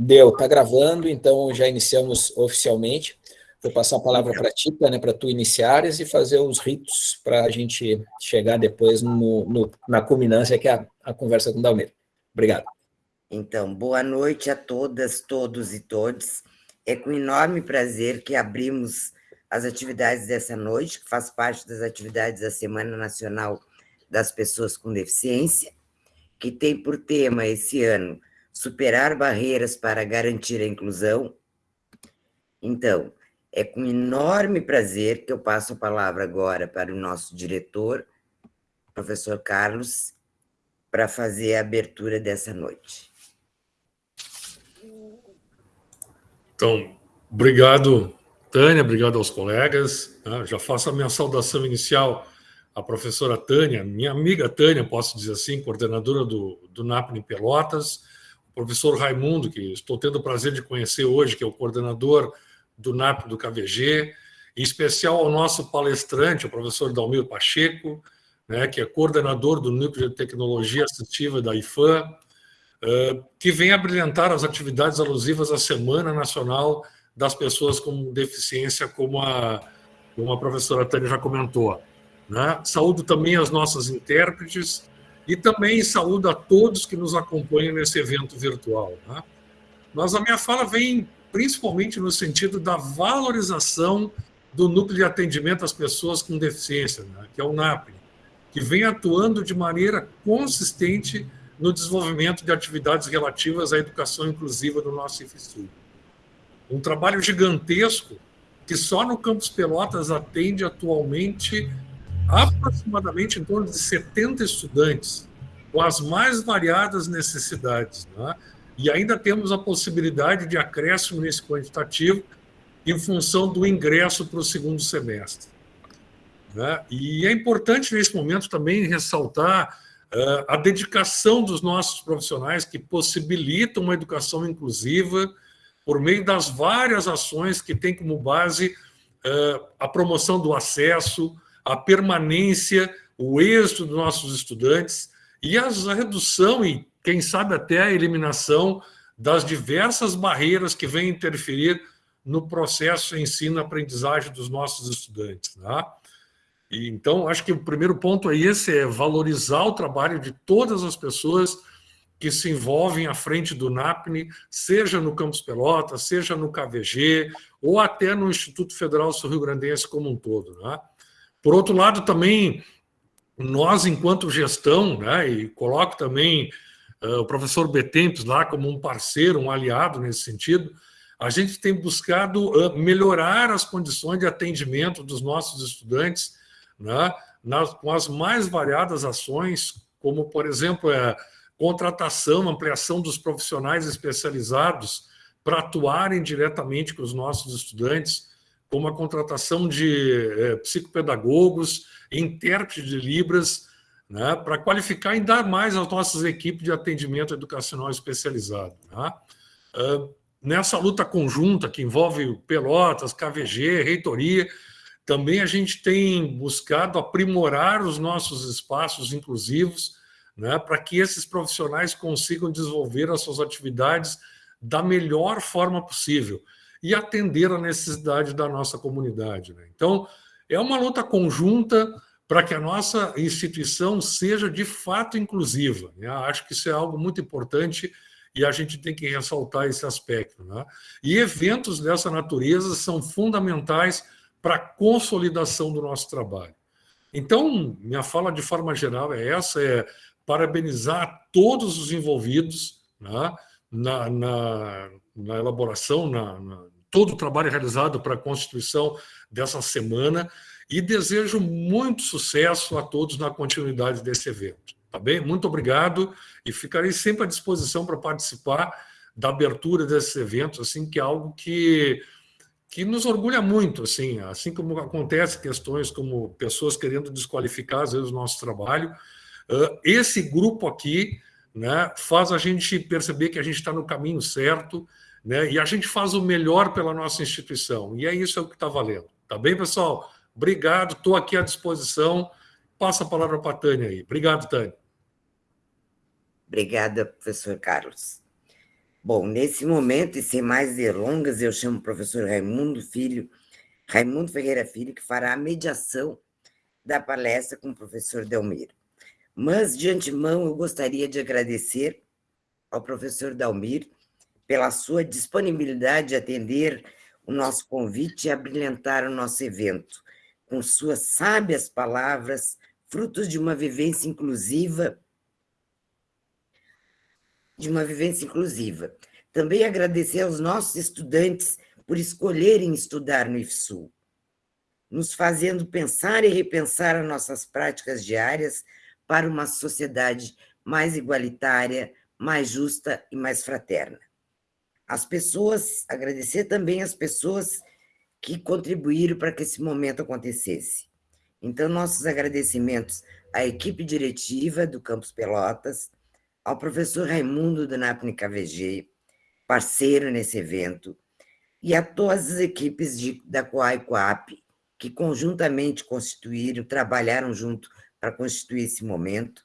Deu, tá gravando, então já iniciamos oficialmente. Vou passar a palavra para ti, né, para tu iniciares e fazer os ritos para a gente chegar depois no, no, na culminância, que é a, a conversa com o Dalmeiro. Obrigado. Então, boa noite a todas, todos e todos. É com enorme prazer que abrimos as atividades dessa noite, que faz parte das atividades da Semana Nacional das Pessoas com Deficiência, que tem por tema esse ano superar barreiras para garantir a inclusão. Então, é com enorme prazer que eu passo a palavra agora para o nosso diretor, professor Carlos, para fazer a abertura dessa noite. Então, obrigado, Tânia, obrigado aos colegas. Né? Já faço a minha saudação inicial à professora Tânia, minha amiga Tânia, posso dizer assim, coordenadora do, do NAPNE Pelotas, professor Raimundo, que estou tendo o prazer de conhecer hoje, que é o coordenador do NAP do KVG, em especial ao nosso palestrante, o professor Dalmir Pacheco, né, que é coordenador do Núcleo de Tecnologia Assistiva da IFAM, uh, que vem abrilhantar as atividades alusivas à Semana Nacional das Pessoas com Deficiência, como a, como a professora Tânia já comentou. Né? Saúdo também as nossas intérpretes, e também saúdo a todos que nos acompanham nesse evento virtual. Né? Mas a minha fala vem principalmente no sentido da valorização do núcleo de atendimento às pessoas com deficiência, né? que é o NAP, que vem atuando de maneira consistente no desenvolvimento de atividades relativas à educação inclusiva no nosso IFSU. Um trabalho gigantesco que só no Campus Pelotas atende atualmente aproximadamente em torno de 70 estudantes, com as mais variadas necessidades. Né? E ainda temos a possibilidade de acréscimo nesse quantitativo em função do ingresso para o segundo semestre. Né? E é importante, nesse momento, também ressaltar uh, a dedicação dos nossos profissionais que possibilitam uma educação inclusiva por meio das várias ações que têm como base uh, a promoção do acesso, a permanência, o êxito dos nossos estudantes e a redução e, quem sabe, até a eliminação das diversas barreiras que vêm interferir no processo ensino-aprendizagem dos nossos estudantes. Né? E, então, acho que o primeiro ponto é esse, é valorizar o trabalho de todas as pessoas que se envolvem à frente do NAPNE, seja no Campus Pelota, seja no KVG, ou até no Instituto Federal Sul-Rio Grandense como um todo. Né? Por outro lado, também, nós, enquanto gestão, né, e coloco também uh, o professor Betempes lá como um parceiro, um aliado nesse sentido, a gente tem buscado uh, melhorar as condições de atendimento dos nossos estudantes né, nas, com as mais variadas ações, como, por exemplo, a contratação, ampliação dos profissionais especializados para atuarem diretamente com os nossos estudantes, como a contratação de é, psicopedagogos, intérpretes de Libras, né, para qualificar ainda mais as nossas equipes de atendimento educacional especializado. Né? Uh, nessa luta conjunta que envolve Pelotas, KVG, reitoria, também a gente tem buscado aprimorar os nossos espaços inclusivos né, para que esses profissionais consigam desenvolver as suas atividades da melhor forma possível e atender a necessidade da nossa comunidade. Né? Então, é uma luta conjunta para que a nossa instituição seja de fato inclusiva. Né? Acho que isso é algo muito importante e a gente tem que ressaltar esse aspecto. Né? E eventos dessa natureza são fundamentais para a consolidação do nosso trabalho. Então, minha fala de forma geral é essa, é parabenizar todos os envolvidos né, na, na, na elaboração, na, na, todo o trabalho realizado para a constituição dessa semana e desejo muito sucesso a todos na continuidade desse evento. Tá bem? Muito obrigado e ficarei sempre à disposição para participar da abertura desses eventos, assim, que é algo que, que nos orgulha muito, assim, assim como acontece questões como pessoas querendo desqualificar, às vezes, o nosso trabalho, esse grupo aqui né, faz a gente perceber que a gente está no caminho certo né, e a gente faz o melhor pela nossa instituição. E é isso é o que está valendo. Tá bem, pessoal? Obrigado, estou aqui à disposição. Passa a palavra para a Tânia aí. Obrigado, Tânia. Obrigada, professor Carlos. Bom, nesse momento, e sem mais delongas, eu chamo o professor Raimundo Filho, Raimundo Ferreira Filho, que fará a mediação da palestra com o professor Delmiro. Mas, de antemão, eu gostaria de agradecer ao professor Dalmir pela sua disponibilidade de atender o nosso convite e abrilhantar o nosso evento, com suas sábias palavras, frutos de uma vivência inclusiva, de uma vivência inclusiva. Também agradecer aos nossos estudantes por escolherem estudar no IFSU, nos fazendo pensar e repensar as nossas práticas diárias para uma sociedade mais igualitária, mais justa e mais fraterna. As pessoas, agradecer também as pessoas que contribuíram para que esse momento acontecesse. Então, nossos agradecimentos à equipe diretiva do Campus Pelotas, ao professor Raimundo do NAPNE KVG, parceiro nesse evento, e a todas as equipes de, da Coai Coap, que conjuntamente constituíram, trabalharam junto para constituir esse momento,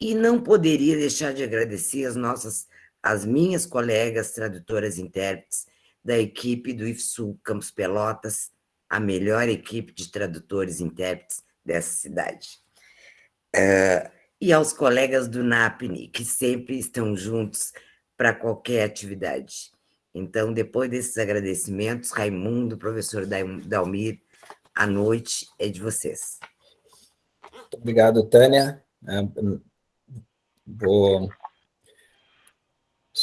e não poderia deixar de agradecer as nossas, as minhas colegas tradutoras e intérpretes da equipe do IFSU Campos Pelotas, a melhor equipe de tradutores e intérpretes dessa cidade. Uh, e aos colegas do NAPNI, que sempre estão juntos para qualquer atividade. Então, depois desses agradecimentos, Raimundo, professor Dalmir, a noite é de vocês. Muito obrigado, Tânia. Vou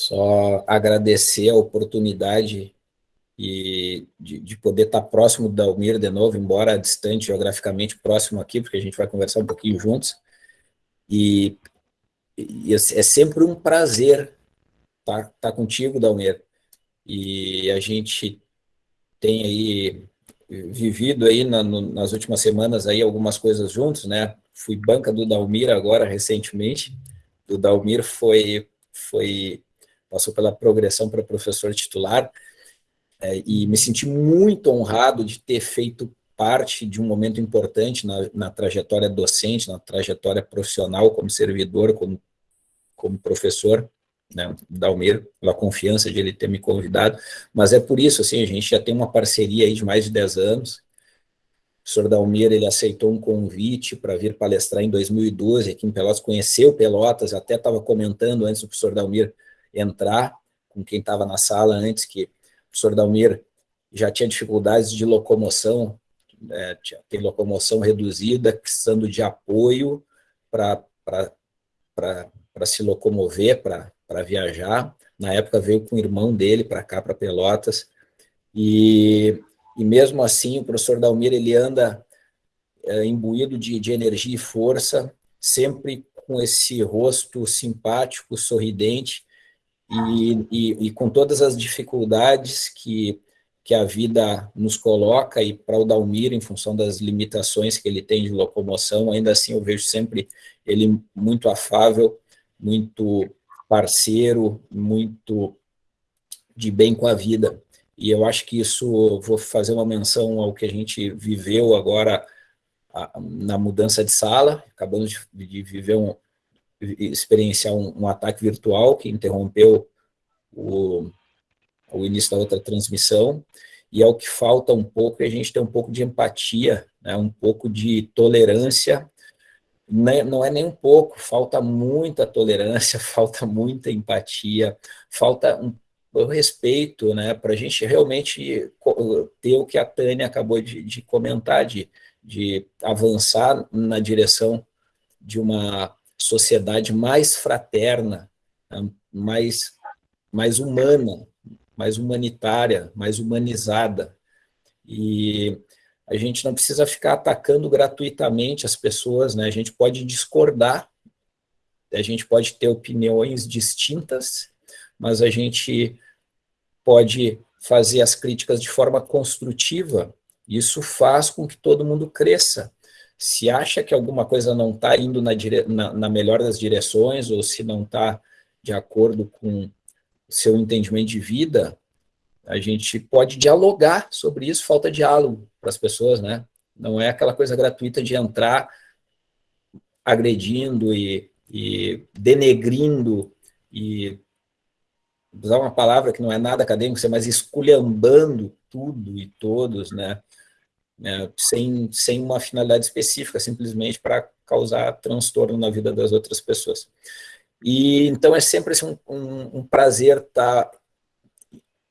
só agradecer a oportunidade e de, de, poder estar próximo da Almir de novo, embora distante geograficamente próximo aqui, porque a gente vai conversar um pouquinho juntos. E, e é sempre um prazer estar, estar tá contigo, Dalmir. E a gente tem aí vivido aí na, no, nas últimas semanas aí algumas coisas juntos, né? Fui banca do Dalmir agora recentemente, do Dalmir foi, foi passou pela progressão para professor titular, é, e me senti muito honrado de ter feito parte de um momento importante na, na trajetória docente, na trajetória profissional como servidor, como, como professor, né, Dalmir, pela confiança de ele ter me convidado, mas é por isso, assim, a gente já tem uma parceria aí de mais de 10 anos, professor Dalmir, ele aceitou um convite para vir palestrar em 2012 aqui em Pelotas, conheceu Pelotas, até estava comentando antes do professor Dalmir entrar, com quem estava na sala antes, que o professor Dalmir já tinha dificuldades de locomoção, é, tem locomoção reduzida, precisando de apoio para se locomover, para viajar. Na época veio com o irmão dele para cá, para Pelotas, e e mesmo assim o professor Dalmir ele anda é, imbuído de, de energia e força, sempre com esse rosto simpático, sorridente, e, e, e, com todas as dificuldades que, que a vida nos coloca, e para o Dalmir, em função das limitações que ele tem de locomoção, ainda assim eu vejo sempre ele muito afável, muito parceiro, muito de bem com a vida. E eu acho que isso, vou fazer uma menção ao que a gente viveu agora a, na mudança de sala, acabamos de, de viver um, experienciar um, um, ataque virtual que interrompeu o, o início da outra transmissão, e é o que falta um pouco, é a gente ter um pouco de empatia, né, um pouco de tolerância, né, não é nem um pouco, falta muita tolerância, falta muita empatia, falta um respeito, né, para a gente realmente ter o que a Tânia acabou de, de comentar, de, de avançar na direção de uma sociedade mais fraterna, né, mais, mais humana, mais humanitária, mais humanizada. E a gente não precisa ficar atacando gratuitamente as pessoas, né? a gente pode discordar, a gente pode ter opiniões distintas, mas a gente pode fazer as críticas de forma construtiva, isso faz com que todo mundo cresça. Se acha que alguma coisa não está indo na, dire... na, na, melhor das direções, ou se não está de acordo com seu entendimento de vida, a gente pode dialogar sobre isso, falta diálogo para as pessoas, né? Não é aquela coisa gratuita de entrar agredindo e, e denegrindo e usar uma palavra que não é nada acadêmica, mas esculhambando tudo e todos, né? É, sem, sem uma finalidade específica, simplesmente para causar transtorno na vida das outras pessoas. E então é sempre assim, um, um, prazer estar tá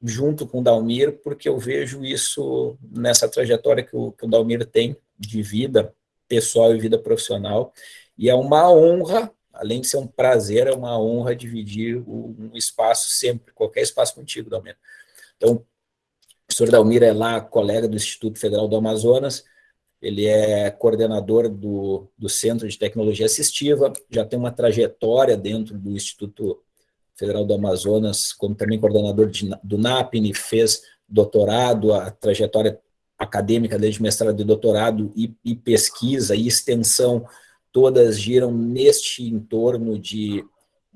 junto com o Dalmir, porque eu vejo isso nessa trajetória que o, que o Dalmir tem de vida pessoal e vida profissional, e é uma honra, além de ser um prazer, é uma honra dividir um espaço sempre, qualquer espaço contigo, Dalmir. Então, professor Dalmir é lá colega do Instituto Federal do Amazonas, ele é coordenador do, do Centro de Tecnologia Assistiva, já tem uma trajetória dentro do Instituto Federal do Amazonas, como também coordenador de, do NAPNE, fez doutorado, a trajetória acadêmica desde mestrado e doutorado e, e pesquisa e extensão, todas giram neste entorno de,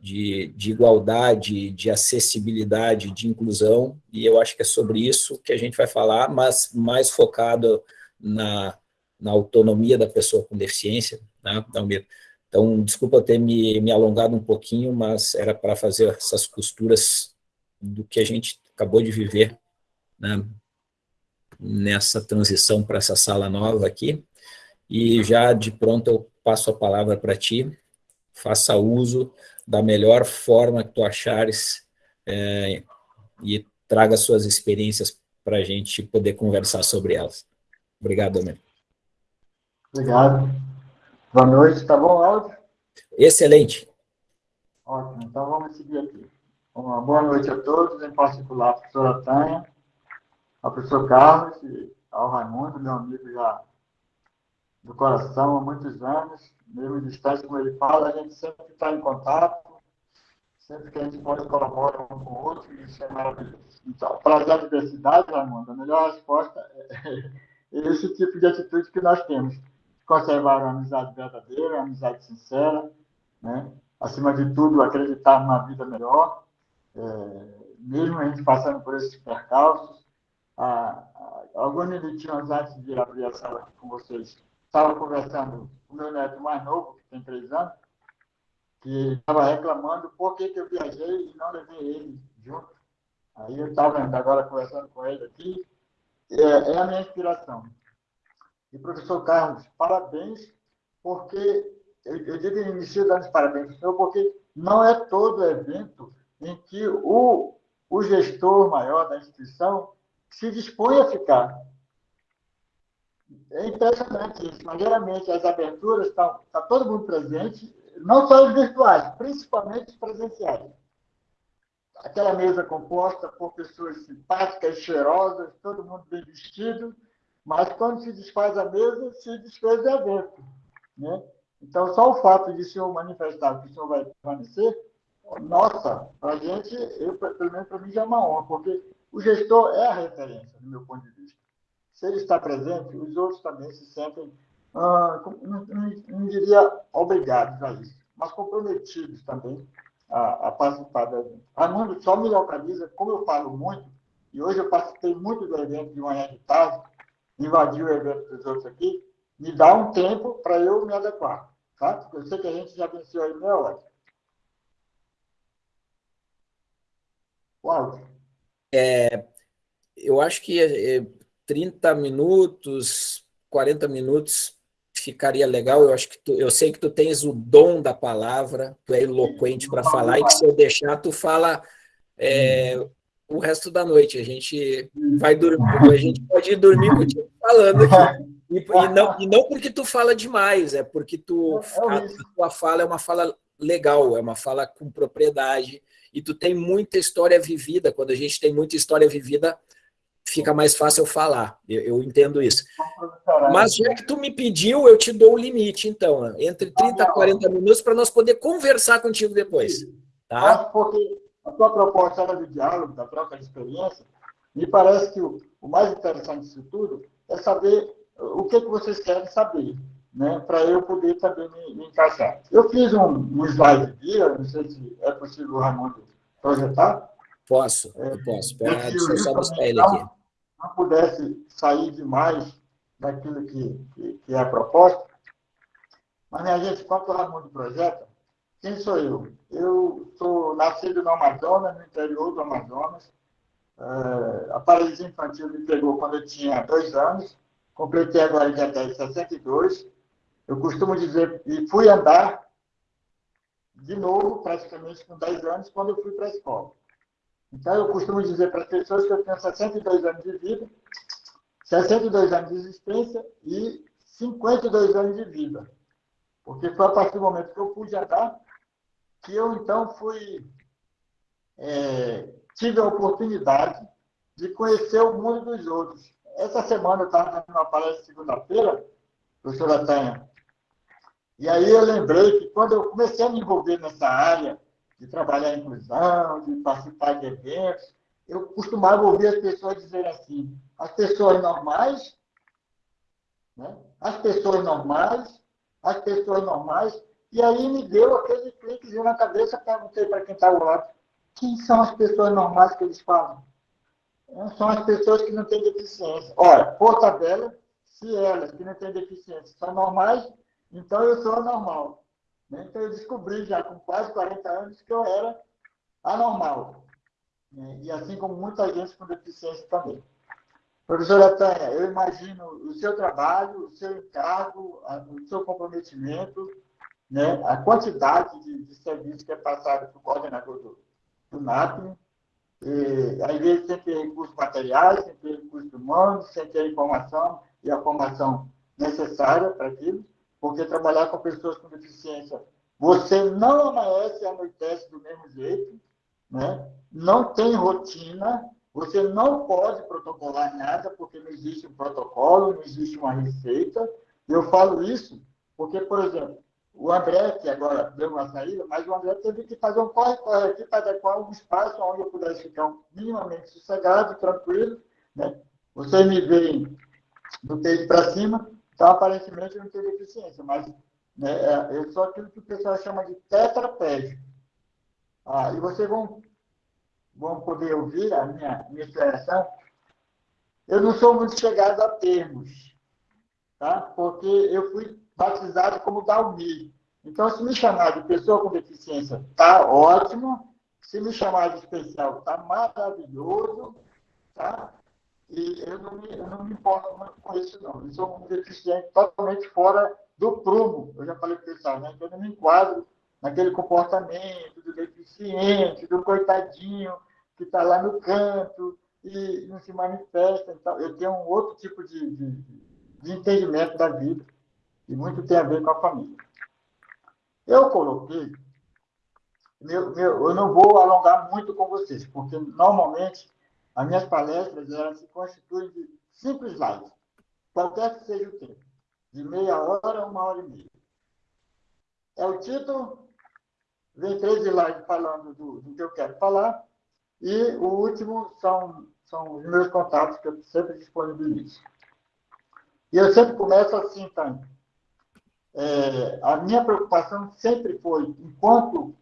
de, de, igualdade, de acessibilidade, de inclusão, e eu acho que é sobre isso que a gente vai falar, mas mais focado na, na autonomia da pessoa com deficiência, né, Dalmir? Então, desculpa ter me, me alongado um pouquinho, mas era para fazer essas costuras do que a gente acabou de viver né, nessa transição para essa sala nova aqui. E já de pronto eu passo a palavra para ti, faça uso da melhor forma que tu achares é, e traga suas experiências para a gente poder conversar sobre elas. Obrigado, Amir. Obrigado. Boa noite, tá bom o áudio? Excelente. Ótimo, então vamos seguir aqui. Uma boa noite a todos, em particular a professora Tânia, ao professor Carlos e ao Raimundo, meu amigo já do coração há muitos anos, mesmo distante como ele fala, a gente sempre está em contato, sempre que a gente pode colaborar um com o outro, isso é maravilhoso. Então, para a diversidade, Raimundo, a melhor resposta é esse tipo de atitude que nós temos conservar uma amizade verdadeira, uma amizade sincera, né? acima de tudo, acreditar numa vida melhor, é, mesmo a gente passando por esses percalços. Ah, alguns minutinhos antes de abrir a sala com vocês, estava conversando com meu neto mais novo, que tem três anos, que estava reclamando por que, que eu viajei e não levei ele junto. Aí eu estava agora conversando com ele aqui, é, é a minha inspiração. E, professor Carlos, parabéns, porque eu, eu digo início dando parabéns para o senhor, porque não é todo evento em que o, o gestor maior da instituição se dispõe a ficar. É impressionante isso, mas geralmente as aberturas estão está todo mundo presente, não só os virtuais, principalmente os presenciais. Aquela mesa composta por pessoas simpáticas, cheirosas, todo mundo bem vestido, mas quando se desfaz a mesa, se desfez o evento. Né? Então, só o fato de o senhor manifestar que o senhor vai permanecer, nossa, para a gente, eu, pelo menos para mim, já é uma honra, porque o gestor é a referência, do meu ponto de vista. Se ele está presente, os outros também se sentem, ah, não, não, não, diria obrigados a isso, mas comprometidos também a, a participar do evento. Armando só me localiza, como eu falo muito, e hoje eu participei muito do evento de manhã de tarde, invadir o evento dos outros aqui, me dá um tempo para eu me adequar. Tá? Porque eu sei que a gente já venceu aí meia hora. Uau. É, eu acho que é, 30 minutos, 40 minutos ficaria legal. Eu acho que tu, eu sei que tu tens o dom da palavra, tu é eloquente para falar, e que se eu deixar, tu fala é, o resto da noite. A gente vai dormir, a gente pode ir dormir contigo falando aqui. E, e, não, e não porque tu fala demais, é porque tu, a, a tua fala é uma fala legal, é uma fala com propriedade, e tu tem muita história vivida. Quando a gente tem muita história vivida, fica mais fácil falar. Eu, eu, entendo isso. Mas já que tu me pediu, eu te dou o limite, então, entre 30 e 40 minutos para nós poder conversar contigo depois. Tá? Porque a tua proposta era do diálogo, da troca de experiência, me parece que o, o mais interessante disso tudo é saber o que, que vocês querem saber, né, para eu poder também me, me, encaixar. Eu fiz um, um slide guia, não sei se é possível o Raimundo projetar. Posso, é, eu posso. Pera, deixa eu só buscar ele aqui. Não, pudesse sair demais daquilo que, que, que é a proposta, mas, minha gente, enquanto o Raimundo projeta, quem sou eu? Eu sou nascido no Amazonas, no interior do Amazonas. Uh, a paralisia infantil me pegou quando eu tinha dois anos. Completei agora dia 10, 62. Eu costumo dizer, e fui andar de novo, praticamente com 10 anos, quando eu fui para a escola. Então, eu costumo dizer para as pessoas que eu tenho 62 anos de vida, 62 anos de existência e 52 anos de vida. Porque foi a partir do momento que eu pude andar que eu, então, fui... É, tive a oportunidade de conhecer o mundo dos outros. Essa semana eu estava dando uma palestra segunda-feira, professora Tânia, e aí eu lembrei que quando eu comecei a me envolver nessa área de trabalhar em inclusão, de participar de eventos, eu costumava ouvir as pessoas dizerem assim, as pessoas normais, né? as pessoas normais, as pessoas normais, e aí me deu aquele cliquezinho na cabeça, perguntei para quem estava lá, quem são as pessoas normais que eles falam? São as pessoas que não têm deficiência. Olha, por tabela, se elas que não têm deficiência são normais, então, eu sou anormal. Né? Então, eu descobri já com quase 40 anos que eu era anormal. Né? E assim como muita gente com deficiência também. Professora Tânia, eu imagino o seu trabalho, o seu encargo, o seu comprometimento, né? a quantidade de, de serviço que é passado para o coordenador do, do NAP. E, às vezes, sem ter recursos materiais, sem ter recursos humanos, sem ter informação e a formação necessária para aquilo porque trabalhar com pessoas com deficiência, você não amanhece e anoitece do mesmo jeito, né? não tem rotina, você não pode protocolar nada, porque não existe um protocolo, não existe uma receita. Eu falo isso porque, por exemplo, o André, que agora deu uma saída, mas o André teve que fazer um corre-corre aqui para adequar um espaço onde eu pudesse ficar minimamente sossegado, tranquilo. Né? Vocês me veem do peito para cima, então, aparentemente, não tenho deficiência, mas né, é, eu sou aquilo que o pessoal chama de tetraplégico. Ah, e vocês vão, vão poder ouvir a minha, minha expressão. Eu não sou muito chegado a termos, tá? porque eu fui batizado como Dalmi. Então, se me chamar de pessoa com deficiência, tá ótimo. Se me chamar de especial, tá maravilhoso. Tá? E eu não me, eu não me importo muito com isso, não. Eu sou um deficiente totalmente fora do prumo. Eu já falei para o pessoal, né? eu não me enquadro naquele comportamento do deficiente, do coitadinho que está lá no canto e não se manifesta. Então, eu tenho um outro tipo de, de, de entendimento da vida e muito tem a ver com a família. Eu coloquei, meu, meu, eu não vou alongar muito com vocês, porque normalmente as minhas palestras elas se constituem de simples lives, qualquer que seja o tempo, de meia hora a uma hora e meia. É o título, vem três slides falando do, do que eu quero falar, e o último são, são os meus contatos que eu sempre disponibilizo. E eu sempre começo assim, Tânia. É, a minha preocupação sempre foi, enquanto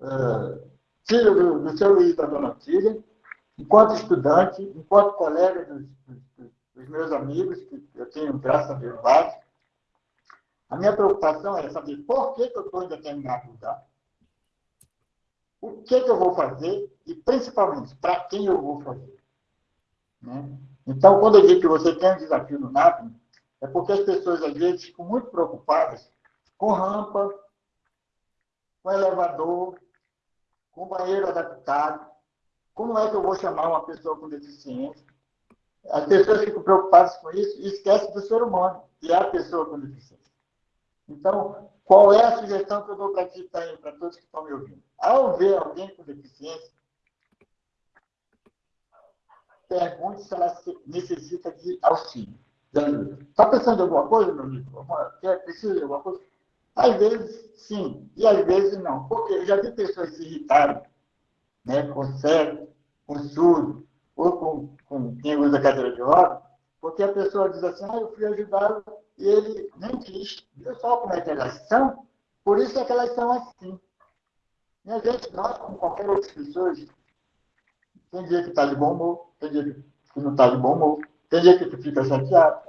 é, filho do, do seu Luiz da Dona Tília, enquanto estudante, enquanto colega dos, dos, meus amigos, que eu tenho, graças a Deus, vários, a minha preocupação é saber por que, que eu estou em determinado lugar, o que, que eu vou fazer e, principalmente, para quem eu vou fazer. Né? Então, quando eu digo que você tem um desafio no NAP, é porque as pessoas, às vezes, ficam muito preocupadas com rampa, com elevador, com banheiro adaptado, como é que eu vou chamar uma pessoa com deficiência? As pessoas ficam preocupadas com isso e esquecem do ser humano, que é a pessoa com deficiência. Então, qual é a sugestão que eu dou para para todos que estão me ouvindo? Ao ver alguém com deficiência, pergunte se ela necessita de auxílio. Está pensando em alguma coisa, meu amigo? Precisa de alguma coisa? Às vezes, sim, e às vezes não. Porque eu já vi pessoas se irritarem né, com cego, com surdo, ou com, com quem usa cadeira de roda, porque a pessoa diz assim, ah, eu fui ajudá-lo e ele nem quis. Viu só como é que elas são? Por isso é que elas são assim. E a gente, nós, como qualquer outra pessoa, tem dia que está de bom humor, tem dia que não está de bom humor, tem dia que tu fica chateado.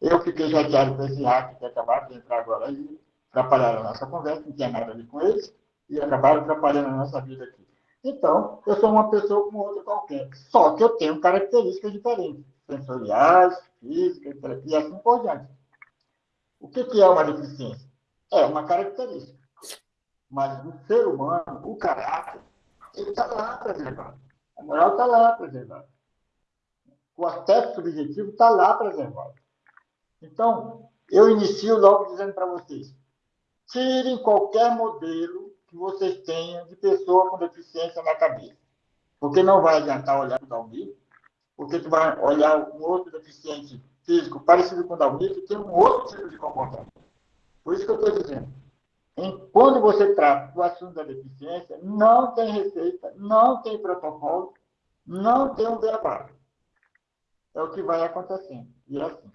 Eu fiquei chateado com esse hack que acabaram de entrar agora aí, atrapalharam a nossa conversa, não tinha nada a ver com eles. e acabaram atrapalhando a nossa vida aqui. Então, eu sou uma pessoa como outra qualquer, só que eu tenho características diferentes, sensoriais, físicas e assim por diante. O que, que é uma deficiência? É uma característica. Mas o ser humano, o caráter, ele está lá preservado. A moral está lá preservada. O aspecto subjetivo está lá preservado. Então, eu inicio logo dizendo para vocês: tirem qualquer modelo que vocês tenham de pessoa com deficiência na cabeça. Porque não vai adiantar olhar o Dalmir, porque tu vai olhar um outro deficiente físico parecido com o Dalmir, que tem um outro tipo de comportamento. Por isso que eu estou dizendo. Em, quando você trata do assunto da deficiência, não tem receita, não tem protocolo, não tem um beabá. É o que vai acontecendo. E é assim.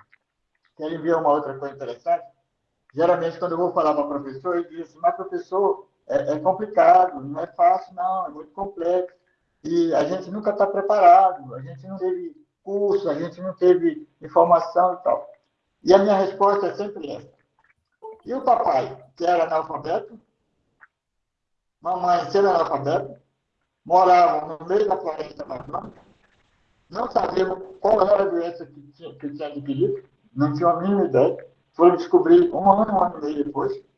Querem ver uma outra coisa interessante? Geralmente, quando eu vou falar para o professor, ele diz assim, mas professor, é, é complicado, não é fácil, não, é muito complexo. E a gente nunca está preparado, a gente não teve curso, a gente não teve informação e tal. E a minha resposta é sempre essa. E o papai, que era analfabeto, mamãe sendo analfabeto, moravam no meio da floresta amazônica, não sabiam qual era a doença que tinha, que tinha adquirido, não tinham a mínima ideia, foram descobrir um ano, um ano e meio depois.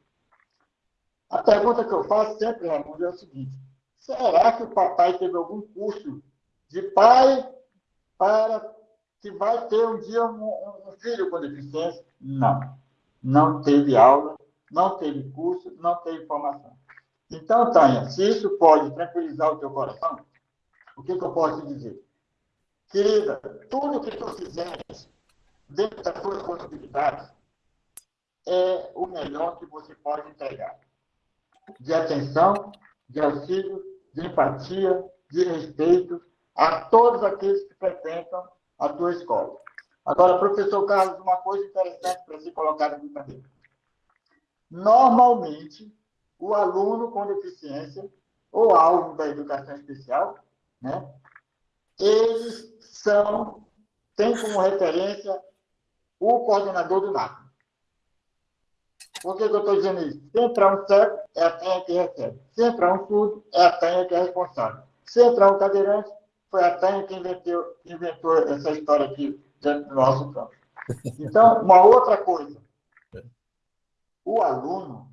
A pergunta que eu faço sempre, Raimundo, é o seguinte: será que o papai teve algum curso de pai para que vai ter um dia um, um filho com deficiência? Não. Não teve aula, não teve curso, não teve formação. Então, Tânia, se isso pode tranquilizar o teu coração, o que, que eu posso te dizer? Querida, tudo que tu fizeres dentro das tuas possibilidades é o melhor que você pode entregar. De atenção, de auxílio, de empatia, de respeito a todos aqueles que frequentam a tua escola. Agora, professor Carlos, uma coisa interessante para se colocar aqui também. Normalmente, o aluno com deficiência, ou alvo da educação especial, né, eles são, têm como referência o coordenador do NAP. Por que, que eu estou dizendo isso? Se entrar um cego, é a tenha que recebe. Se entrar um surdo, é a tenha que é responsável. Se entrar um cadeirante, foi a tenha que inventou, inventou essa história aqui dentro do nosso campo. Então, uma outra coisa. O aluno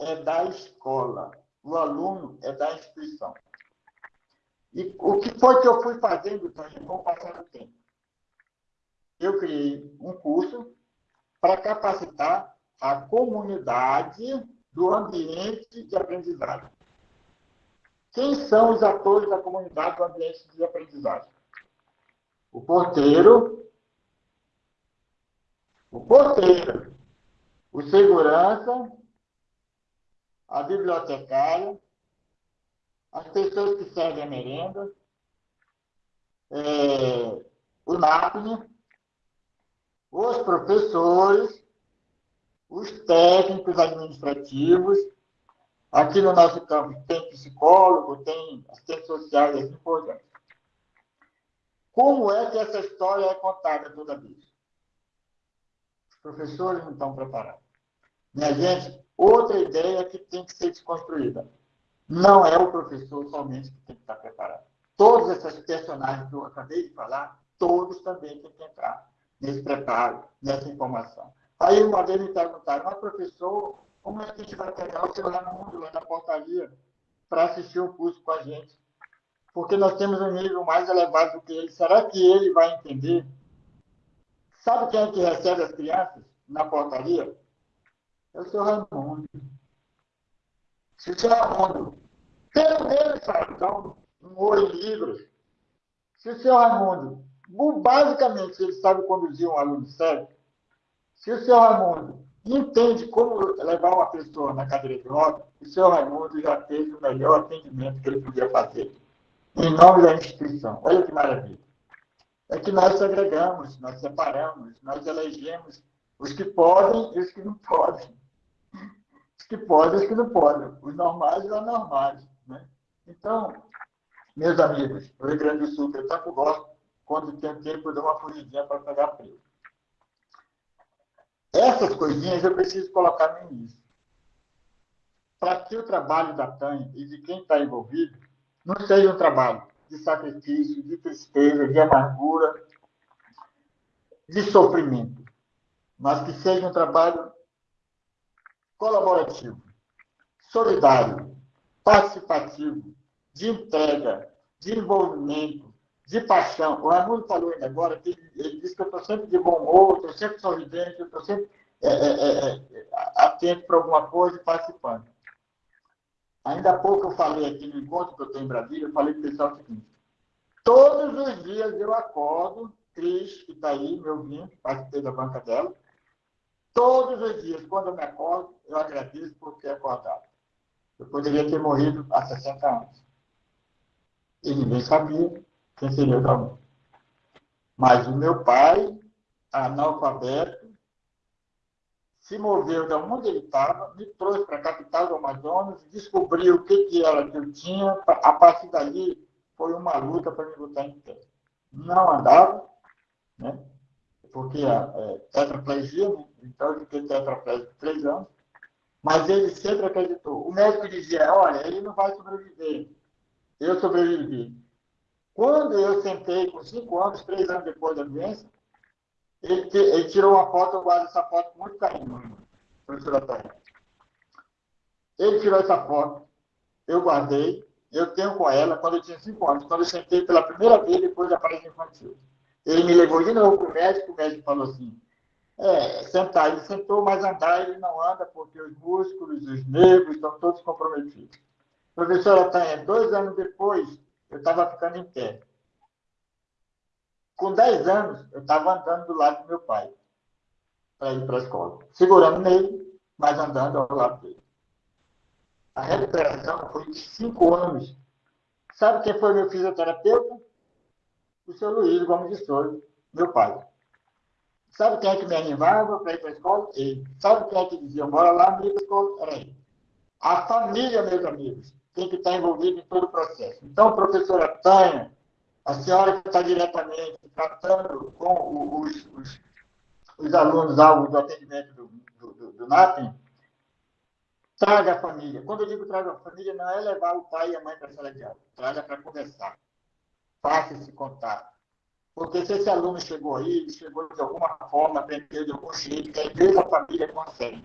é da escola. O aluno é da instituição. E o que foi que eu fui fazendo, com o passar do tempo? Eu criei um curso para capacitar a comunidade do ambiente de aprendizagem. Quem são os atores da comunidade do ambiente de aprendizagem? O porteiro, o porteiro, o segurança, a bibliotecária, as pessoas que servem a merenda, é, o NAPNE, os professores, os técnicos administrativos. Aqui no nosso campo tem psicólogo, tem assistente social e assim por diante. Como é que essa história é contada toda vez? Os professores não estão preparados. Minha gente, outra ideia que tem que ser desconstruída. Não é o professor somente que tem que estar preparado. Todos esses personagens que eu acabei de falar, todos também têm que entrar nesse preparo, nessa informação. Aí uma vez me perguntaram, mas professor, como é que a gente vai pegar o seu Raimundo lá na portaria para assistir o curso com a gente? Porque nós temos um nível mais elevado do que ele. Será que ele vai entender? Sabe quem é que recebe as crianças na portaria? É o seu Raimundo. Se o seu Raimundo, pelo menos, então, um ouro em livros. Se o seu Raimundo, basicamente, ele sabe conduzir um aluno sério, se o senhor Raimundo entende como levar uma pessoa na cadeira de roda, o senhor Raimundo já fez o melhor atendimento que ele podia fazer, em nome da instituição. Olha que maravilha. É que nós segregamos, nós separamos, nós elegemos os que podem e os que não podem. Os que podem e os que não podem. Os normais e os anormais. Né? Então, meus amigos, o Rio Grande do Sul, eu tanto gosto, quando tem tempo, eu dou uma fugidinha para pegar frio. Essas coisinhas eu preciso colocar no início. para que o trabalho da TAN e de quem está envolvido não seja um trabalho de sacrifício, de tristeza, de amargura, de sofrimento, mas que seja um trabalho colaborativo, solidário, participativo, de entrega, de envolvimento, de paixão. O Raimundo falou ainda agora que ele disse que eu estou sempre de bom humor, estou sempre sorridente, estou sempre é, é, é, é, atento para alguma coisa e participando. Ainda há pouco eu falei aqui no encontro que eu tenho em Brasília, eu falei para o pessoal o seguinte, todos os dias eu acordo, Cris, que está aí, meu vinho, participei da banca dela, todos os dias, quando eu me acordo, eu agradeço por ter acordado. Eu poderia ter morrido há 60 anos. E ninguém sabia quem seria o Dalmir. Mas o meu pai, analfabeto, se moveu de onde ele estava, me trouxe para a capital do Amazonas, descobriu o que, que era que eu tinha. A partir dali, foi uma luta para me botar em pé. Não andava, né? porque a é, tetraplegia, né? então eu fiquei tetraplégico três anos, mas ele sempre acreditou. O médico dizia, olha, ele não vai sobreviver. Eu sobrevivi. Quando eu sentei com cinco anos, três anos depois da doença, ele, ele tirou uma foto, eu guardo essa foto com muito carinho, professora Tânia. Ele tirou essa foto, eu guardei, eu tenho com ela quando eu tinha cinco anos, quando eu sentei pela primeira vez depois da parede infantil. Ele me levou de novo para o médico, o médico falou assim, é, sentar, ele sentou, mas andar ele não anda porque os músculos, os nervos estão todos comprometidos. Professora Tânia, dois anos depois, eu estava ficando em pé. Com 10 anos, eu estava andando do lado do meu pai para ir para a escola. Segurando nele, mas andando ao lado dele. A recuperação foi de 5 anos. Sabe quem foi meu fisioterapeuta? O seu Luiz Gomes de Souza, meu pai. Sabe quem é que me animava para ir para a escola? Ele. Sabe quem é que dizia, bora lá, amigo, escola? Era ele. A família, meus amigos tem que estar envolvido em todo o processo. Então, professora Tânia, a senhora que está diretamente tratando com os, os, os alunos alvos do atendimento do, do, do, do NAPEN, traga a família. Quando eu digo traga a família, não é levar o pai e a mãe para a sala de aula. Traga para conversar. Faça esse contato. Porque se esse aluno chegou aí, ele chegou de alguma forma, aprendeu de algum jeito, que a a família consegue.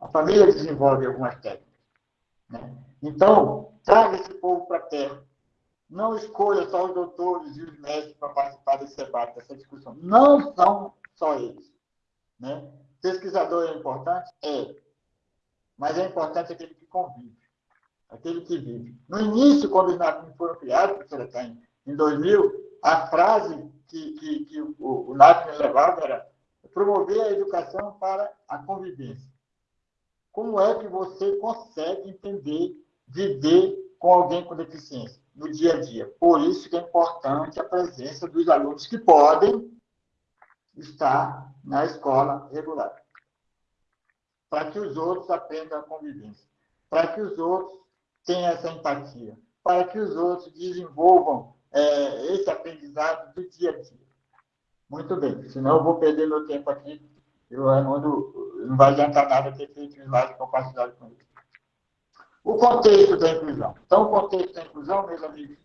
A família desenvolve algumas técnicas. Né? Então, traga esse povo para a terra. Não escolha só os doutores e os médicos para participar desse debate, dessa discussão. Não são só eles. Né? Pesquisador é importante? É. Mas é importante aquele que convive, aquele que vive. No início, quando os NAPIM foram criados, Taine, em 2000, a frase que, que, que o, o NAPIM levava era promover a educação para a convivência. Como é que você consegue entender viver com alguém com deficiência no dia a dia. Por isso que é importante a presença dos alunos que podem estar na escola regular. Para que os outros aprendam a convivência. Para que os outros tenham essa empatia. Para que os outros desenvolvam é, esse aprendizado do dia a dia. Muito bem, senão eu vou perder meu tempo aqui. Eu, Raimundo, não vai adiantar nada ter feito slide compartilhado com ele. O contexto da inclusão. Então, o contexto da inclusão, meus amigos,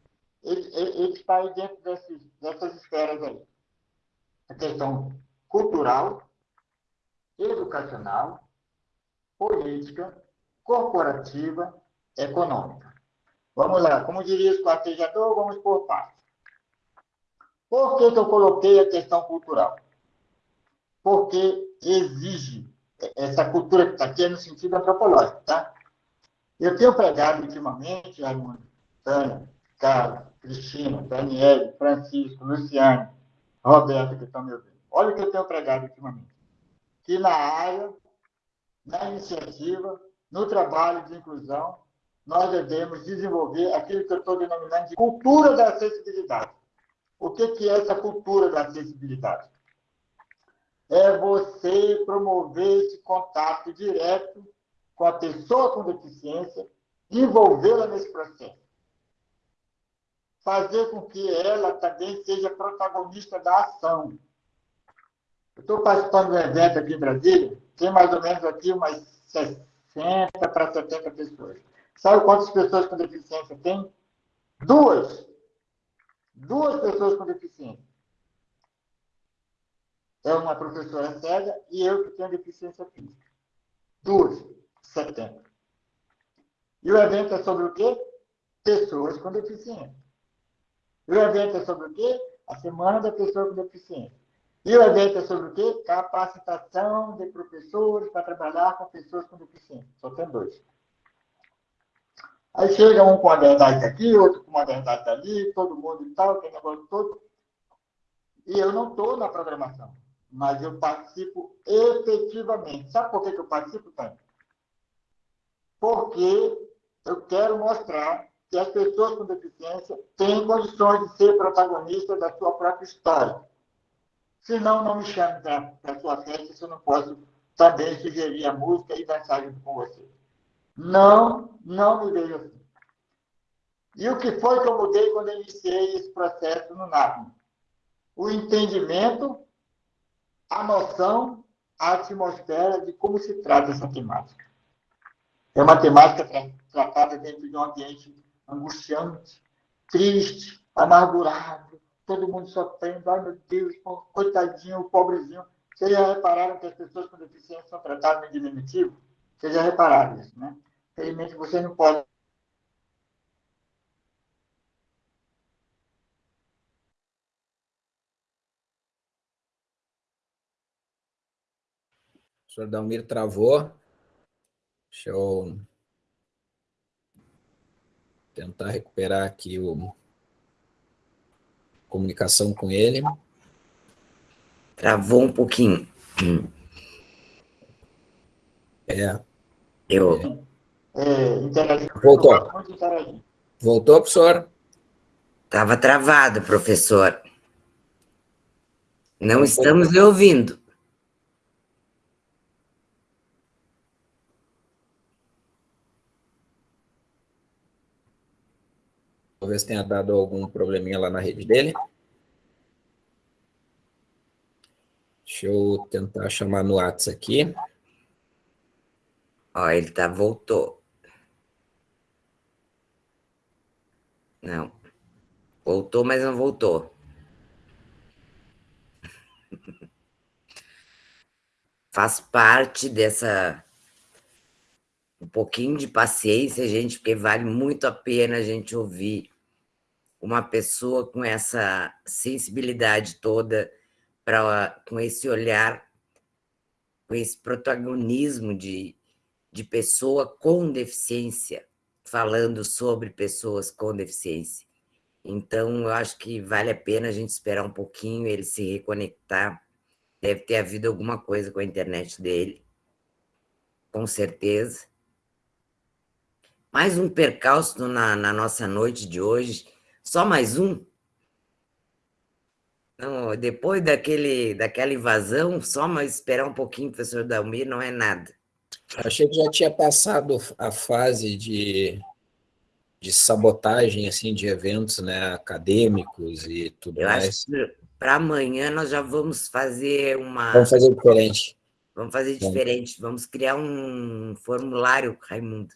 ele, ele, ele está aí dentro desses, dessas esferas aí. A questão cultural, educacional, política, corporativa, econômica. Vamos lá, como diria o quartejador, vamos por partes. Por que, que eu coloquei a questão cultural? Porque exige essa cultura que está aqui é no sentido antropológico, tá? Eu tenho pregado ultimamente, Raimundo, Tânia, Carlos, Cristina, Daniele, Francisco, Luciane, Roberto, que estão me ouvindo. Olha o que eu tenho pregado ultimamente. Que na área, na iniciativa, no trabalho de inclusão, nós devemos desenvolver aquilo que eu estou denominando de cultura da acessibilidade. O que, que é essa cultura da acessibilidade? É você promover esse contato direto com a pessoa com deficiência, envolvê-la nesse processo. Fazer com que ela também seja protagonista da ação. Eu estou participando de um evento aqui em Brasília, tem mais ou menos aqui umas 60 para 70 pessoas. Sabe quantas pessoas com deficiência tem? Duas. Duas pessoas com deficiência. É uma professora cega e eu que tenho deficiência física. Duas. 70. E o evento é sobre o quê? Pessoas com deficiência. E o evento é sobre o quê? A Semana da Pessoa com Deficiência. E o evento é sobre o quê? Capacitação de professores para trabalhar com pessoas com deficiência. Só tem dois. Aí chega um com a verdade aqui, outro com a verdade ali, todo mundo e tal, tem negócio todo. E eu não estou na programação, mas eu participo efetivamente. Sabe por que, eu participo, Tânia? Porque eu quero mostrar que as pessoas com deficiência têm condições de ser protagonistas da sua própria história. Senão, não me chame para a sua festa, se eu não posso também sugerir a música e dançar junto com você. Não, não me vejo assim. E o que foi que eu mudei quando eu iniciei esse processo no NAPM? O entendimento, a noção, a atmosfera de como se trata essa temática. É uma temática tratada dentro de um ambiente angustiante, triste, amargurado, todo mundo sofrendo, ai meu Deus, coitadinho, pobrezinho. Vocês já repararam que as pessoas com deficiência são tratadas em diminutivo? Vocês já repararam isso, né? Infelizmente, vocês não podem O senhor Dalmir travou. Deixa eu tentar recuperar aqui o comunicação com ele. Travou um pouquinho. É. Eu. É, Voltou. Voltou, professor? Estava travado, professor. Não estamos lhe ouvindo. Talvez tenha dado algum probleminha lá na rede dele. Deixa eu tentar chamar no WhatsApp aqui. Ó, ele tá, voltou. Não. Voltou, mas não voltou. Faz parte dessa um pouquinho de paciência, gente, porque vale muito a pena a gente ouvir uma pessoa com essa sensibilidade toda, pra, com esse olhar, com esse protagonismo de, de pessoa com deficiência, falando sobre pessoas com deficiência. Então, eu acho que vale a pena a gente esperar um pouquinho, ele se reconectar. Deve ter havido alguma coisa com a internet dele, com certeza. Mais um percalço na, na nossa noite de hoje. Só mais um? Não, depois daquele, daquela invasão, só mais esperar um pouquinho, professor Dalmir, não é nada. Achei que já tinha passado a fase de, de sabotagem assim, de eventos né, acadêmicos e tudo Eu mais. acho que para amanhã nós já vamos fazer uma... Vamos fazer diferente. Vamos fazer diferente, vamos criar um formulário, Raimundo.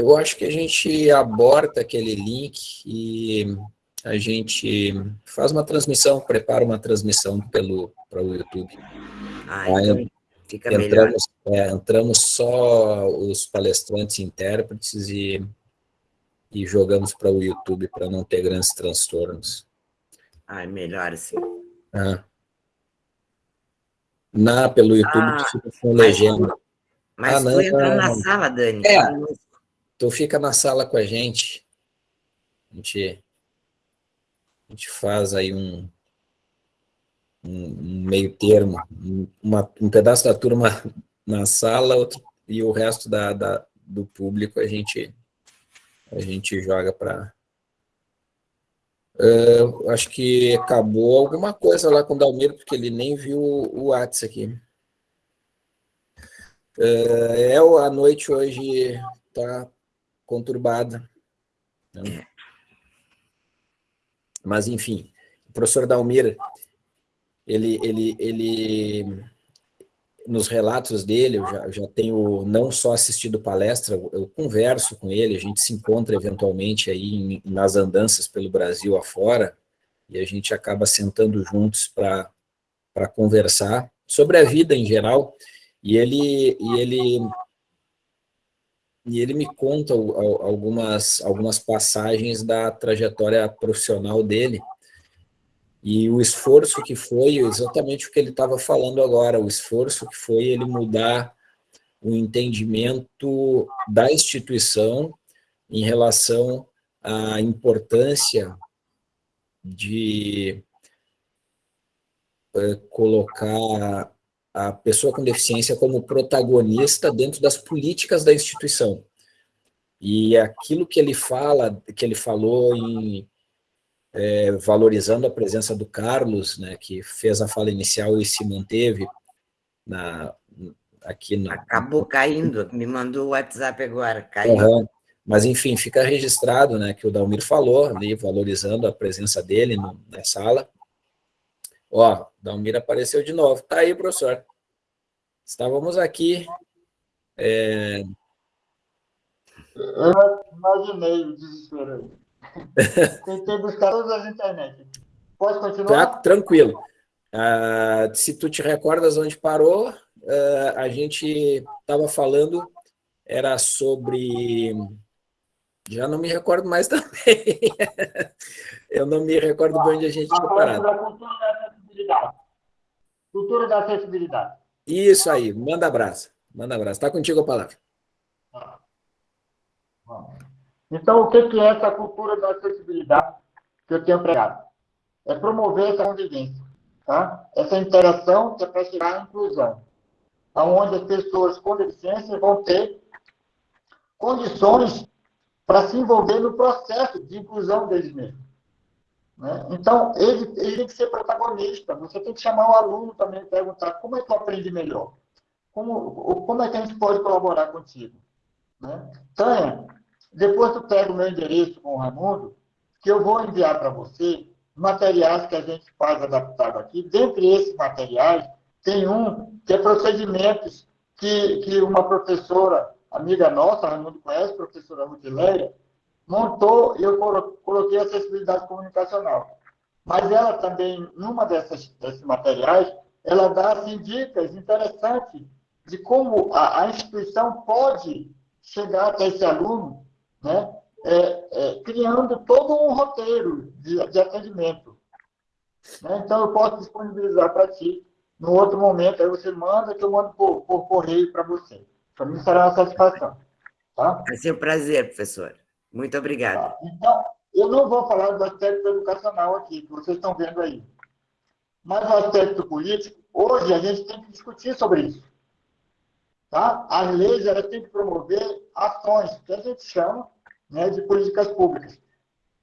Eu acho que a gente aborta aquele link e a gente faz uma transmissão, prepara uma transmissão pelo para o YouTube. Ah, então fica entramos, melhor. É, entramos só os palestrantes e intérpretes e, e jogamos para o YouTube para não ter grandes transtornos. Ah, é melhor assim. Ah. Na, pelo YouTube, ah, fica com legenda. Mas ah, tu não, entra na sala, Dani. É, Tu fica na sala com a gente, a gente, a gente faz aí um, um, meio termo, uma, um pedaço da turma na sala outro, e o resto da, da, do público a gente, a gente joga para... Uh, acho que acabou alguma coisa lá com o Dalmiro, porque ele nem viu o WhatsApp aqui. Uh, é, a noite hoje tá conturbada. Né? Mas, enfim, o professor Dalmir, ele, ele, ele nos relatos dele, eu já, eu já, tenho não só assistido palestra, eu converso com ele, a gente se encontra eventualmente aí em, nas andanças pelo Brasil afora, e a gente acaba sentando juntos para conversar sobre a vida em geral, e ele, e ele, e ele me conta algumas, algumas passagens da trajetória profissional dele, e o esforço que foi, exatamente o que ele estava falando agora, o esforço que foi ele mudar o entendimento da instituição em relação à importância de é, colocar a pessoa com deficiência como protagonista dentro das políticas da instituição. E aquilo que ele fala, que ele falou em é, valorizando a presença do Carlos, né, que fez a fala inicial e se manteve na, aqui na... Acabou caindo, me mandou o WhatsApp agora, caiu. Uhum. Mas, enfim, fica registrado né, que o Dalmir falou ali, valorizando a presença dele no, na sala. Ó, Dalmir apareceu de novo. Tá aí, professor. Estávamos aqui... É... Eu imaginei o desespero. Tentei buscar todas as internet. Pode continuar? Tá, tranquilo. Uh, se tu te recordas onde parou, uh, a gente estava falando, era sobre... Já não me recordo mais também. Eu não me recordo ah, bem onde a gente tinha parado. Da cultura da acessibilidade. Cultura da acessibilidade. Isso aí, manda abraço. Manda abraço. Está contigo a palavra. Ah. Então, o que é essa cultura da acessibilidade que eu tenho pregado? É promover essa convivência, tá? essa interação que é para chegar à inclusão, onde as pessoas com deficiência vão ter condições para se envolver no processo de inclusão deles mesmos. Né? Então, ele, ele tem que ser protagonista. Você tem que chamar o aluno também e perguntar como é que eu aprendi melhor? Como, como é que a gente pode colaborar contigo? Né? Tânia, depois tu pega o meu endereço com o Raimundo, que eu vou enviar para você materiais que a gente faz adaptado aqui. Dentre esses materiais, tem um que é procedimentos que, que uma professora, amiga nossa, Raimundo conhece, professora Rudileia, montou e eu coloquei acessibilidade comunicacional. Mas ela também, numa dessas, desses materiais, ela dá assim, dicas interessantes de como a, a instituição pode chegar até esse aluno né? É, é, criando todo um roteiro de, de atendimento. Né? Então, eu posso disponibilizar para ti no outro momento, aí você manda, que eu mando por, por correio para você. Para mim será uma satisfação. Tá? Vai ser um prazer, professor. Muito obrigada. Tá. Então, eu não vou falar do aspecto educacional aqui, que vocês estão vendo aí. Mas o aspecto político, hoje a gente tem que discutir sobre isso. Tá? As leis elas têm que promover ações, que a gente chama né, de políticas públicas.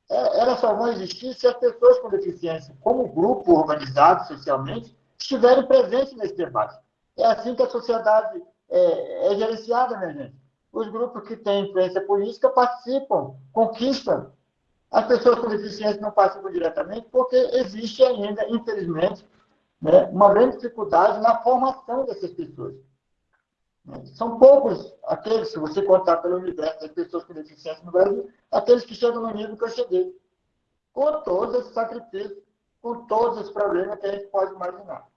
É, elas só vão existir se as pessoas com deficiência, como grupo organizado socialmente, estiverem presentes nesse debate. É assim que a sociedade é, é gerenciada, minha gente. Os grupos que têm influência política participam, conquistam. As pessoas com deficiência não participam diretamente porque existe ainda, infelizmente, né, uma grande dificuldade na formação dessas pessoas. São poucos aqueles, se você contar pelo universo das pessoas com deficiência no Brasil, aqueles que chegam no nível que eu cheguei. Com todos esses sacrifícios, com todos os problemas que a gente pode imaginar.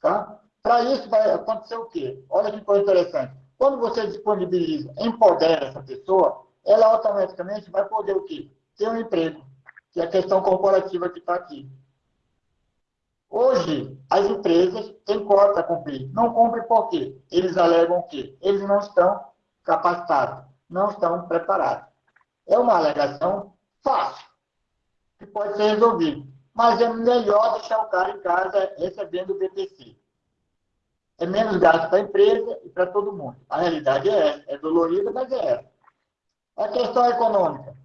Tá? Para isso vai acontecer o quê? Olha que coisa interessante. Quando você disponibiliza, empodera essa pessoa, ela automaticamente vai poder o quê? Ter um emprego, que é a questão corporativa que está aqui. Hoje, as empresas têm cota a cumprir. Não cumprem por quê? Eles alegam que eles não estão capacitados, não estão preparados. É uma alegação fácil, que pode ser resolvida. Mas é melhor deixar o cara em casa recebendo o BPC. É menos gasto para a empresa e para todo mundo. A realidade é essa. É dolorida, mas é essa. A questão econômica,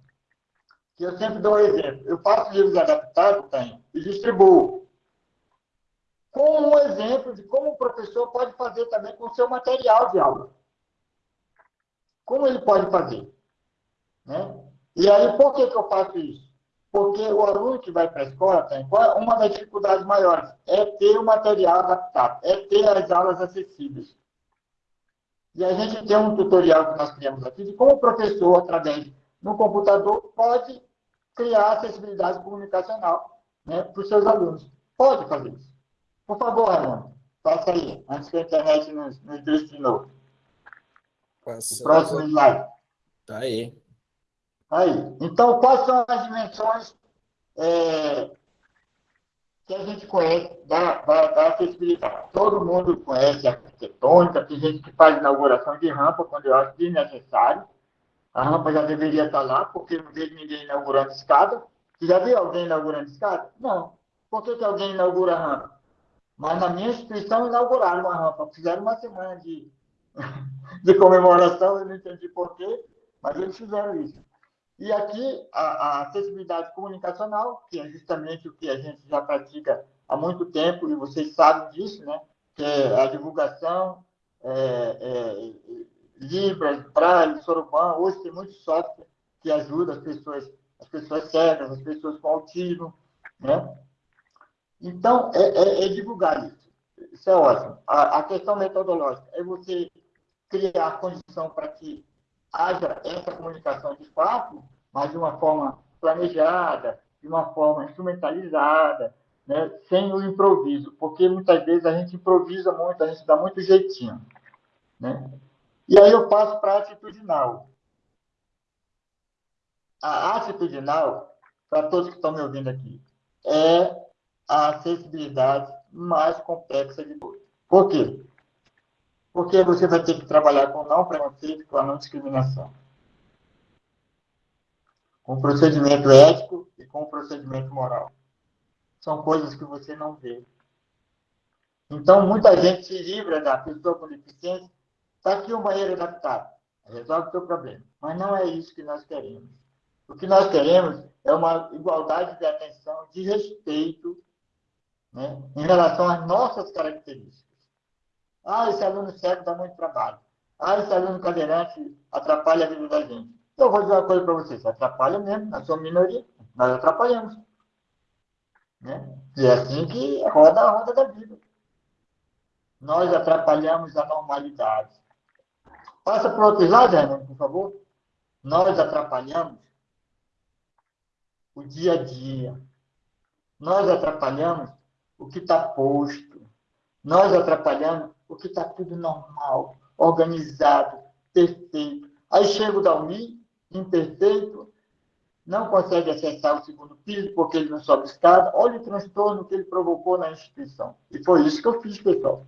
que eu sempre dou um exemplo. Eu faço livros adaptados, tenho, e distribuo com um exemplo de como o professor pode fazer também com o seu material de aula. Como ele pode fazer? Né? E aí, por que, que eu faço isso? Porque o aluno que vai para a escola tem uma das dificuldades maiores é ter o material adaptado, é ter as aulas acessíveis. E a gente tem um tutorial que nós criamos aqui de como o professor, através no computador, pode criar acessibilidade comunicacional né, para os seus alunos. Pode fazer isso. Por favor, Raimundo, faça aí, antes que a internet nos, nos deixe de novo. Passando. Próximo slide. Tá aí. Aí. Então, quais são as dimensões é, que a gente conhece da, da, da, acessibilidade? Todo mundo conhece a arquitetônica, tem gente que faz inauguração de rampa quando eu acho desnecessário. A rampa já deveria estar lá, porque não vejo ninguém inaugurando escada. Você já viu alguém inaugurando escada? Não. Por que, que alguém inaugura a rampa? Mas na minha instituição inauguraram uma rampa. Fizeram uma semana de, de comemoração, eu não entendi porquê, mas eles fizeram isso. E aqui, a, a, acessibilidade comunicacional, que é justamente o que a gente já pratica há muito tempo, e vocês sabem disso, né? que é a divulgação, é, é, Libras, Braille, Soroban, hoje tem muito software que ajuda as pessoas, as pessoas cegas, as pessoas com autismo, né? Então, é, é, é divulgar isso. Isso é ótimo. A, a questão metodológica é você criar condição para que haja essa comunicação de fato, mas de uma forma planejada, de uma forma instrumentalizada, né, sem o improviso, porque muitas vezes a gente improvisa muito, a gente dá muito jeitinho. Né? E aí eu passo para a atitudinal. A atitudinal, para todos que estão me ouvindo aqui, é a acessibilidade mais complexa de todas. Por quê? Porque você vai ter que trabalhar com não preconceito, com a não discriminação. Com procedimento ético e com procedimento moral. São coisas que você não vê. Então, muita gente se livra da pessoa com deficiência. Está aqui um banheiro adaptado. Resolve o seu problema. Mas não é isso que nós queremos. O que nós queremos é uma igualdade de atenção, de respeito né, em relação às nossas características. Ah, esse aluno cego dá muito trabalho. Ah, esse aluno cadeirante atrapalha a vida da gente. Eu vou dizer uma coisa para vocês, atrapalha mesmo, nós somos minoria, nós atrapalhamos. Né? E é assim que roda a roda da vida. Nós atrapalhamos a normalidade. Passa para o outro slide, Renan, por favor. Nós atrapalhamos o dia a dia. Nós atrapalhamos o que está posto. Nós atrapalhamos o que está tudo normal, organizado, perfeito. Aí chega o Dalmi, imperfeito, não consegue acessar o segundo piso porque ele não sobe escada. Olha o transtorno que ele provocou na instituição. E foi isso que eu fiz, pessoal.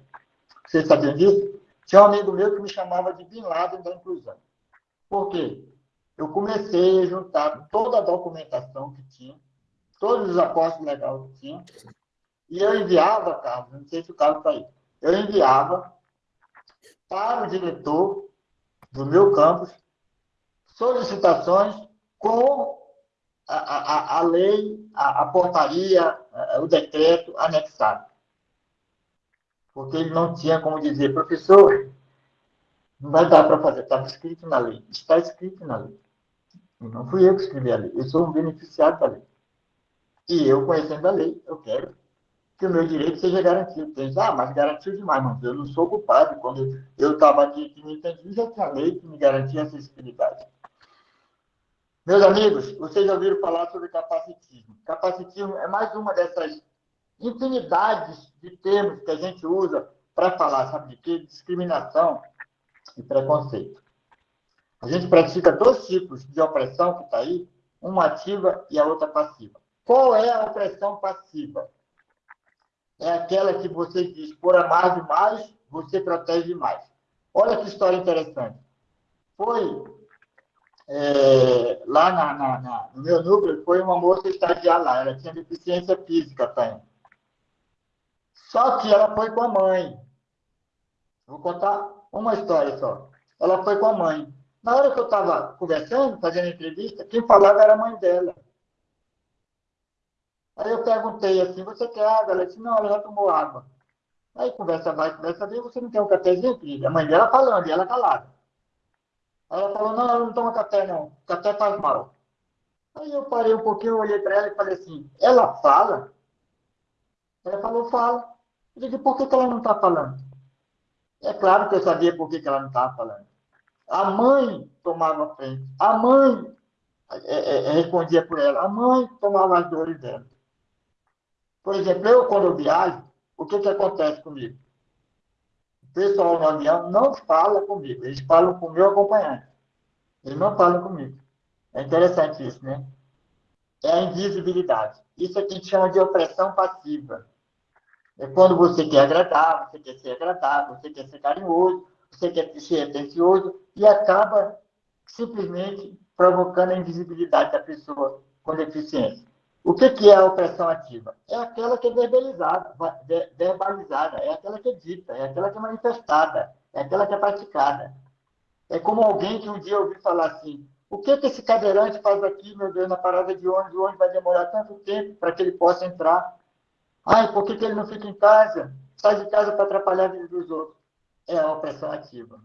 Vocês sabiam disso? Tinha um amigo meu que me chamava de Bin Laden da inclusão. Por quê? Eu comecei a juntar toda a documentação que tinha, todos os apostos legais que tinha, e eu enviava, Carlos, não sei se o Carlos está aí, eu enviava para o diretor do meu campus solicitações com a, a, a lei, a, a portaria, o decreto anexado. Porque ele não tinha como dizer, professor, não vai dar para fazer, estava escrito na lei. Está escrito na lei. E não fui eu que escrevi a lei, eu sou um beneficiário da lei. E eu, conhecendo a lei, eu quero que o meu direito seja garantido. Tem ah, mas garantiu demais, mas eu não sou culpado. Quando eu estava aqui, que me entendi, já tinha lei que me garantia acessibilidade. Meus amigos, vocês já ouviram falar sobre capacitismo. Capacitismo é mais uma dessas infinidades de termos que a gente usa para falar, sabe de quê? Discriminação e preconceito. A gente pratica dois tipos de opressão que está aí, uma ativa e a outra passiva. Qual é a opressão passiva? É aquela que você diz, por amar demais, você protege demais. Olha que história interessante. Foi é, lá na, na, na, no meu núcleo, foi uma moça estagiar lá, ela tinha deficiência física também. Só que ela foi com a mãe. Vou contar uma história só. Ela foi com a mãe. Na hora que eu estava conversando, fazendo entrevista, quem falava era a mãe dela. Aí eu perguntei assim, você quer água? Ela disse, não, ela já tomou água. Aí conversa vai, conversa vem, você não quer um cafezinho, filha? A mãe dela falando, e ela calada. Aí ela falou, não, ela não toma café, não. Café faz mal. Aí eu parei um pouquinho, olhei para ela e falei assim, ela fala? Ela falou, fala. Eu disse, por que, que ela não está falando? É claro que eu sabia por que, que ela não estava falando. A mãe tomava frente. A mãe é, é, é, respondia por ela. A mãe tomava as dores dela. Por exemplo, eu, quando eu viajo, o que, que acontece comigo? O pessoal no avião não fala comigo, eles falam com o meu acompanhante. Eles não falam comigo. É interessante isso, né? É a invisibilidade. Isso é que a gente chama de opressão passiva. É quando você quer agradar, você quer ser agradável, você quer ser carinhoso, você quer ser atencioso e acaba simplesmente provocando a invisibilidade da pessoa com deficiência. O que, que é a opressão ativa? É aquela que é verbalizada, verbalizada, é aquela que é dita, é aquela que é manifestada, é aquela que é praticada. É como alguém que um dia ouviu falar assim, o que, que esse cadeirante faz aqui, meu Deus, na parada de ônibus? O ônibus vai demorar tanto tempo para que ele possa entrar. Ai, por que, que ele não fica em casa? Sai de casa para atrapalhar a vida dos outros. É a opressão ativa.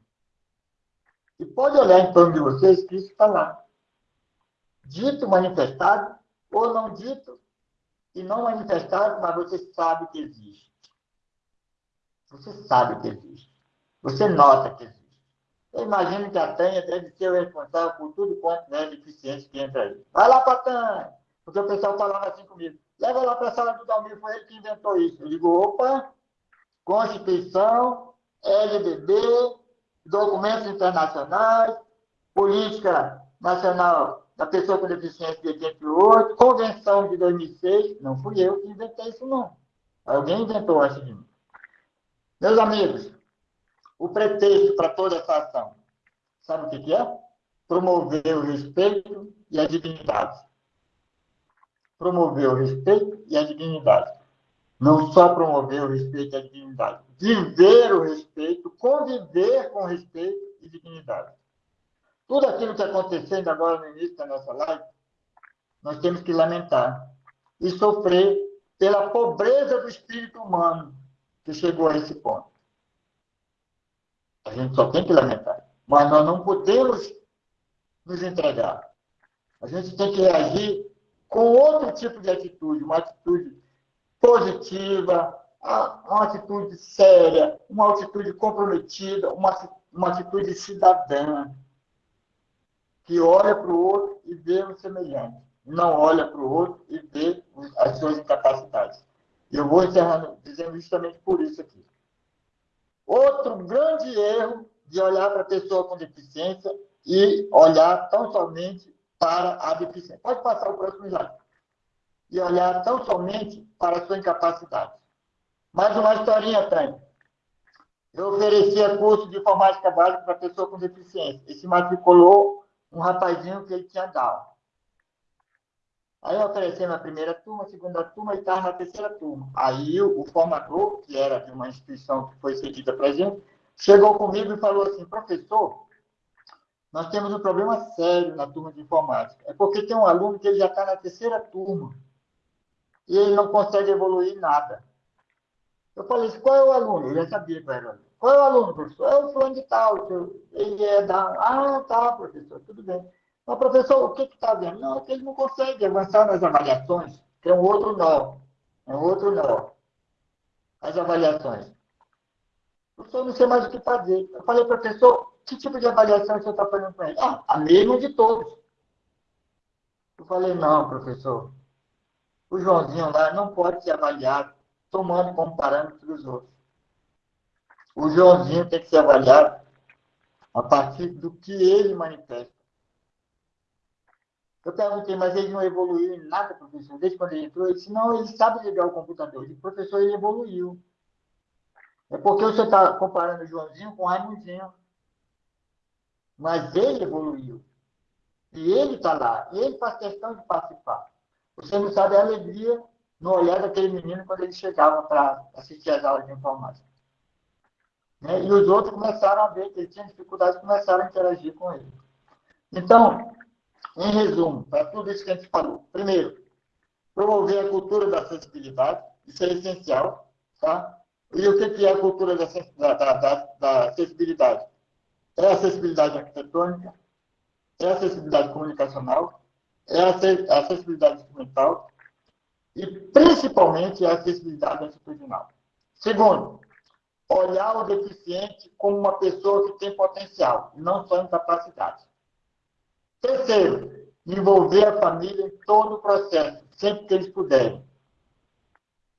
E pode olhar em torno de vocês que isso está lá dito, manifestado, ou não dito e não manifestado, mas você sabe que existe. Você sabe que existe. Você nota que existe. Eu imagino que a Tânia deve ser o responsável por tudo quanto é deficiente que entra aí. Vai lá para a Tânia, porque o pessoal falava assim comigo. Leva lá para a sala do Dalmir, foi ele que inventou isso. Eu digo, opa, Constituição, LDB, documentos internacionais, política nacional da pessoa com deficiência de 88, convenção de 2006, não fui eu que inventei isso não. Alguém inventou antes de mim. Meus amigos, o pretexto para toda essa ação, sabe o que, que é? Promover o respeito e a dignidade. Promover o respeito e a dignidade. Não só promover o respeito e a dignidade. Viver o respeito, conviver com respeito e dignidade. Tudo aquilo que está acontecendo agora no início da nossa live, nós temos que lamentar e sofrer pela pobreza do espírito humano que chegou a esse ponto. A gente só tem que lamentar. Mas nós não podemos nos entregar. A gente tem que reagir com outro tipo de atitude, uma atitude positiva, uma atitude séria, uma atitude comprometida, uma, uma atitude cidadã que olha para o outro e vê o semelhante, não olha para o outro e vê as suas incapacidades. Eu vou encerrando dizendo justamente por isso aqui. Outro grande erro de olhar para a pessoa com deficiência e olhar tão somente para a deficiência. Pode passar o próximo slide. E olhar tão somente para a sua incapacidade. Mais uma historinha, Tânia. Eu oferecia curso de informática básica para pessoa com deficiência. E se matriculou um rapazinho que ele tinha Down. Aí eu ofereci na primeira turma, segunda turma e estava na terceira turma. Aí o, o, formador, que era de uma instituição que foi cedida para a gente, chegou comigo e falou assim, professor, nós temos um problema sério na turma de informática. É porque tem um aluno que ele já está na terceira turma e ele não consegue evoluir nada. Eu falei assim, qual é o aluno? Eu já sabia qual era o aluno. Qual é o aluno, professor? É o fulano de tal. Ele é da... Ah, tá, professor, tudo bem. Mas, professor, o que está vendo? Não, é que ele não consegue avançar nas avaliações. Que é um outro nó. É um outro nó. As avaliações. Professor, não sei mais o que fazer. Eu falei, professor, que tipo de avaliação você está fazendo com ele? Ah, a mesma de todos. Eu falei, não, professor. O Joãozinho lá não pode ser avaliado tomando como parâmetro os outros. O Joãozinho tem que ser avaliado a partir do que ele manifesta. Eu perguntei, mas ele não evoluiu em nada, professor? Desde quando ele entrou, ele disse, não, ele sabe ligar o computador. Eu disse, professor, ele evoluiu. É porque você está comparando o Joãozinho com o Raimundinho. Mas ele evoluiu. E ele está lá. E ele faz questão de participar. Você não sabe a alegria no olhar daquele menino quando ele chegava para assistir às aulas de informática. Né? E os outros começaram a ver que ele tinha dificuldade e começaram a interagir com ele. Então, em resumo, para tudo isso que a gente falou. Primeiro, promover a cultura da acessibilidade, isso é essencial. Tá? E o que é a cultura da, da, da, da acessibilidade? É a acessibilidade arquitetônica, é a acessibilidade comunicacional, é a acessibilidade instrumental e, principalmente, a acessibilidade institucional. Segundo, olhar o deficiente como uma pessoa que tem potencial, não só incapacidade. Terceiro, envolver a família em todo o processo, sempre que eles puderem.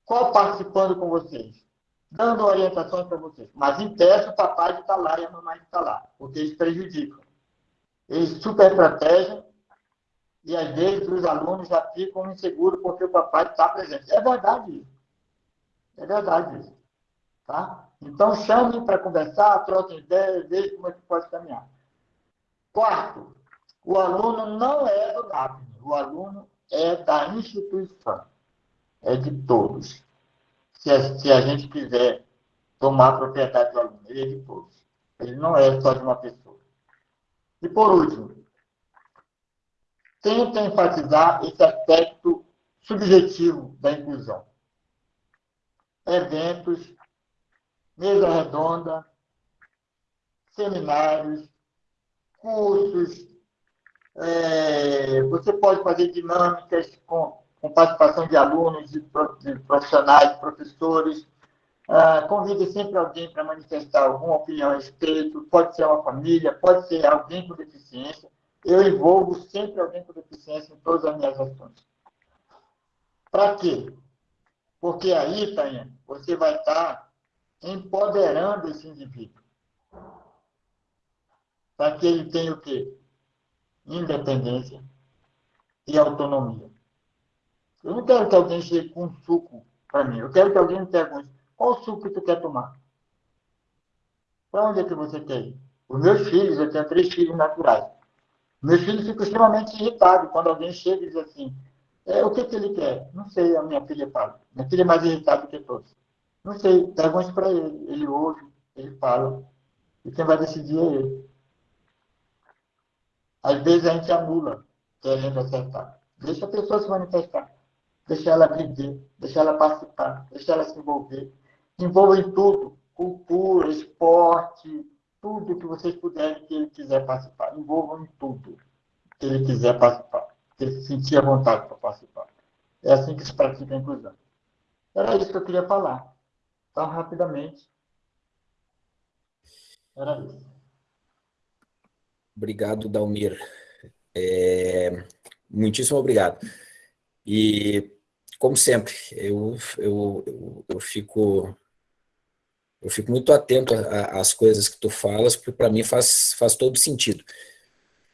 Qual participando com vocês? Dando orientações para vocês. Mas teste, o papai está lá e a mamãe está lá, porque eles prejudicam. Eles super protegem e às vezes os alunos já ficam inseguros porque o papai está presente. É verdade isso. É verdade isso. Tá? Então, chamem para conversar, troquem ideias, vejam como é que pode caminhar. Quarto, o aluno não é do NAPNE, o aluno é da instituição, é de todos. Se a, se a gente quiser tomar propriedade do aluno, ele é de todos. Ele não é só de uma pessoa. E por último, tenta enfatizar esse aspecto subjetivo da inclusão. Eventos, mesa redonda, seminários, cursos. É, você pode fazer dinâmicas com, com participação de alunos, de, profissionais, de professores. Ah, convide sempre alguém para manifestar alguma opinião a respeito. Pode ser uma família, pode ser alguém com deficiência. Eu envolvo sempre alguém com deficiência em todas as minhas ações. Para quê? Porque aí, Tainha, você vai estar empoderando esse indivíduo. Para que ele tenha o quê? Independência e autonomia. Eu não quero que alguém chegue com um suco para mim. Eu quero que alguém me pergunte, qual suco tu quer tomar? Para onde é que você quer ir? Os meus filhos, eu tenho três filhos naturais. Meus filhos ficam extremamente irritados quando alguém chega e diz assim, é, o que, que ele quer? Não sei, a minha filha fala. Minha filha é mais irritada do que todos. Não sei, pergunte para ele. Ele ouve, ele fala. E quem vai decidir é ele. Às vezes a gente anula querendo acertar. Deixa a pessoa se manifestar. Deixa ela viver, deixa ela participar, deixa ela se envolver. Envolva em tudo. Cultura, esporte, tudo que vocês puderem que ele quiser participar. Envolvam em tudo que ele quiser participar. Que ele sentir a vontade para participar. É assim que se pratica a inclusão. Era isso que eu queria falar tão rapidamente. Era isso. Obrigado, Dalmir. É, muitíssimo obrigado. E, como sempre, eu, eu, eu, eu fico eu fico muito atento às coisas que tu falas, porque para mim faz, faz todo sentido.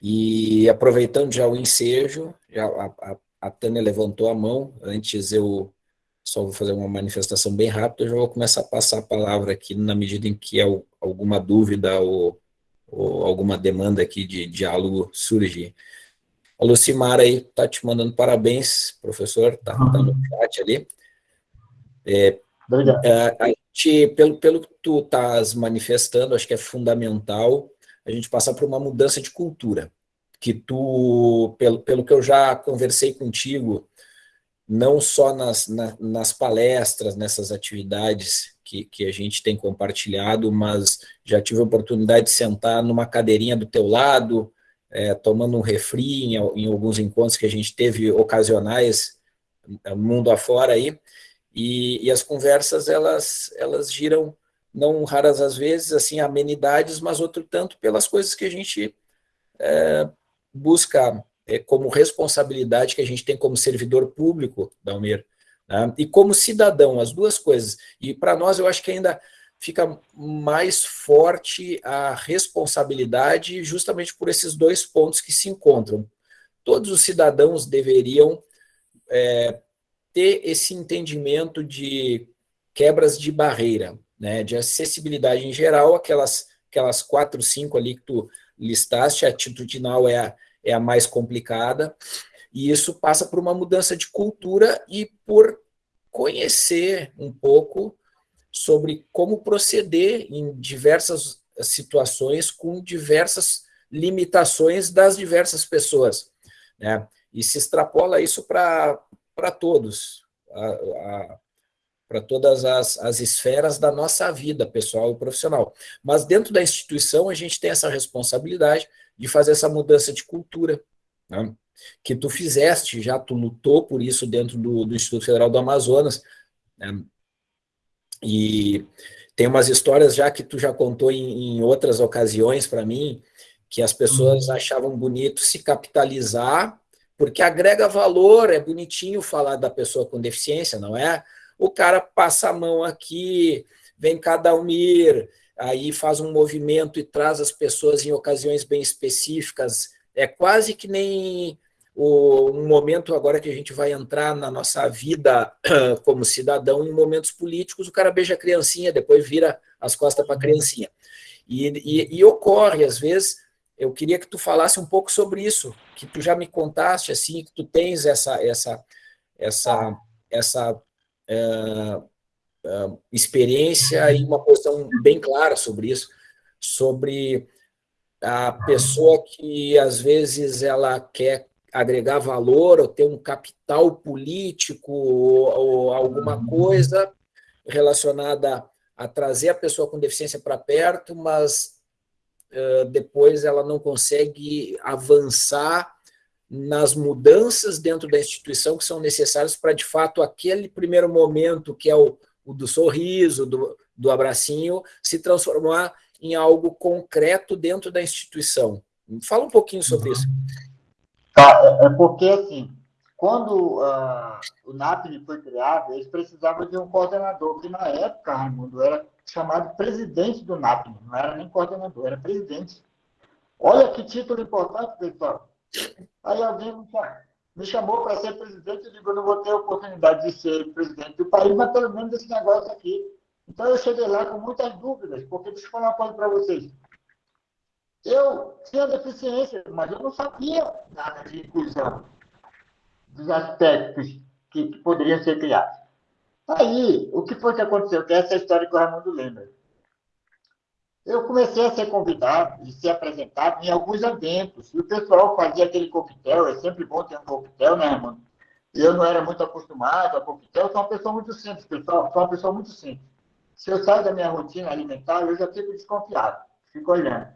E aproveitando já o ensejo, já a, a, a Tânia levantou a mão, antes eu só vou fazer uma manifestação bem rápida, eu já vou começar a passar a palavra aqui na medida em que alguma dúvida ou, ou alguma demanda aqui de diálogo surgir. A Lucimara aí está te mandando parabéns, professor, está tá no chat ali. É, Obrigado. É, a gente, pelo, pelo que tu estás manifestando, acho que é fundamental a gente passar por uma mudança de cultura, que tu, pelo, pelo que eu já conversei contigo, não só nas, na, nas palestras, nessas atividades que, que a gente tem compartilhado, mas já tive a oportunidade de sentar numa cadeirinha do teu lado, é, tomando um refri em, em, alguns encontros que a gente teve ocasionais, é, mundo afora aí, e, e as conversas, elas, elas giram, não raras às vezes, assim, amenidades, mas outro tanto pelas coisas que a gente é, busca como responsabilidade que a gente tem como servidor público, Dalmir, né? e como cidadão, as duas coisas. E para nós, eu acho que ainda fica mais forte a responsabilidade justamente por esses dois pontos que se encontram. Todos os cidadãos deveriam é, ter esse entendimento de quebras de barreira, né, de acessibilidade em geral, aquelas, aquelas quatro, cinco ali que tu listaste, a atitudinal é a, é a mais complicada, e isso passa por uma mudança de cultura e por conhecer um pouco sobre como proceder em diversas situações com diversas limitações das diversas pessoas. Né? E se extrapola isso para todos, para todas as, as esferas da nossa vida pessoal e profissional. Mas dentro da instituição a gente tem essa responsabilidade de fazer essa mudança de cultura. Né? que tu fizeste, já tu lutou por isso dentro do, do Instituto Federal do Amazonas, né? e tem umas histórias já que tu já contou em, em outras ocasiões para mim, que as pessoas uhum. achavam bonito se capitalizar, porque agrega valor, é bonitinho falar da pessoa com deficiência, não é? O cara passa a mão aqui, vem cada Almir, aí faz um movimento e traz as pessoas em ocasiões bem específicas. É quase que nem o, um momento agora que a gente vai entrar na nossa vida como cidadão em momentos políticos, o cara beija a criancinha, depois vira as costas para a criancinha. E, e, e, ocorre, às vezes, eu queria que tu falasse um pouco sobre isso, que tu já me contaste, assim, que tu tens essa, essa, essa, essa é, é, experiência e uma posição bem clara sobre isso, sobre a pessoa que, às vezes, ela quer agregar valor ou ter um capital político ou, ou alguma coisa relacionada a trazer a pessoa com deficiência para perto, mas depois ela não consegue avançar nas mudanças dentro da instituição que são necessárias para, de fato, aquele primeiro momento, que é o, o do sorriso, do, do abracinho, se transformar em algo concreto dentro da instituição. Fala um pouquinho sobre isso. Tá, é, é porque, assim, quando uh, o NAPNE foi criado, eles precisavam de um coordenador, que na época, Raimundo, era chamado presidente do NAPNE, não era nem coordenador, era presidente. Olha que título importante, pessoal. Aí alguém me chamou para ser presidente, eu digo, eu não vou ter oportunidade de ser presidente do país, mas pelo menos esse negócio aqui. Então eu cheguei lá com muitas dúvidas, porque deixa eu falar uma coisa para vocês. Eu tinha deficiência, mas eu não sabia nada de inclusão, dos aspectos que, que poderiam ser criados. Aí, o que foi que aconteceu? Que é essa história que o Raimundo lembra. Eu comecei a ser convidado e ser apresentado em alguns eventos. E o pessoal fazia aquele coquetel, é sempre bom ter um coquetel, né, Raimundo? Eu não era muito acostumado a coquetel, sou uma pessoa muito simples, pessoal, sou uma pessoa muito simples. Se eu saio da minha rotina alimentar, eu já fico desconfiado, fico olhando.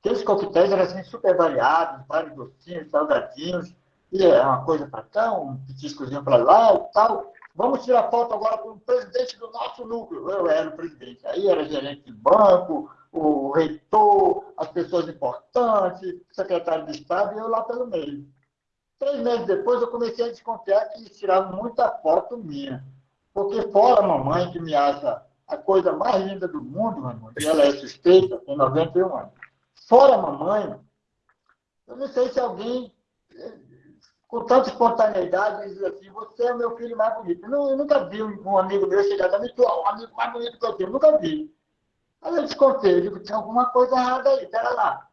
Aqueles coquetéis eram assim, super variados, vários docinhos, salgadinhos, e é uma coisa para cá, um petiscozinho para lá e tal. Vamos tirar foto agora com o presidente do nosso núcleo. Eu era o presidente. Aí era gerente de banco, o reitor, as pessoas importantes, secretário de Estado, e eu lá pelo meio. Três meses depois, eu comecei a desconfiar que eles tiravam muita foto minha. Porque fora a mamãe, que me acha a coisa mais linda do mundo, mamãe, e ela é suspeita, tem 91 anos. Fora a mamãe, eu não sei se alguém com tanta espontaneidade, diz assim, você é o meu filho mais bonito. Eu, eu nunca vi um amigo meu chegar a mim, tu é o amigo mais bonito que eu tenho. Nunca vi. Aí eu descontei, eu digo, tinha alguma coisa errada aí, pera lá.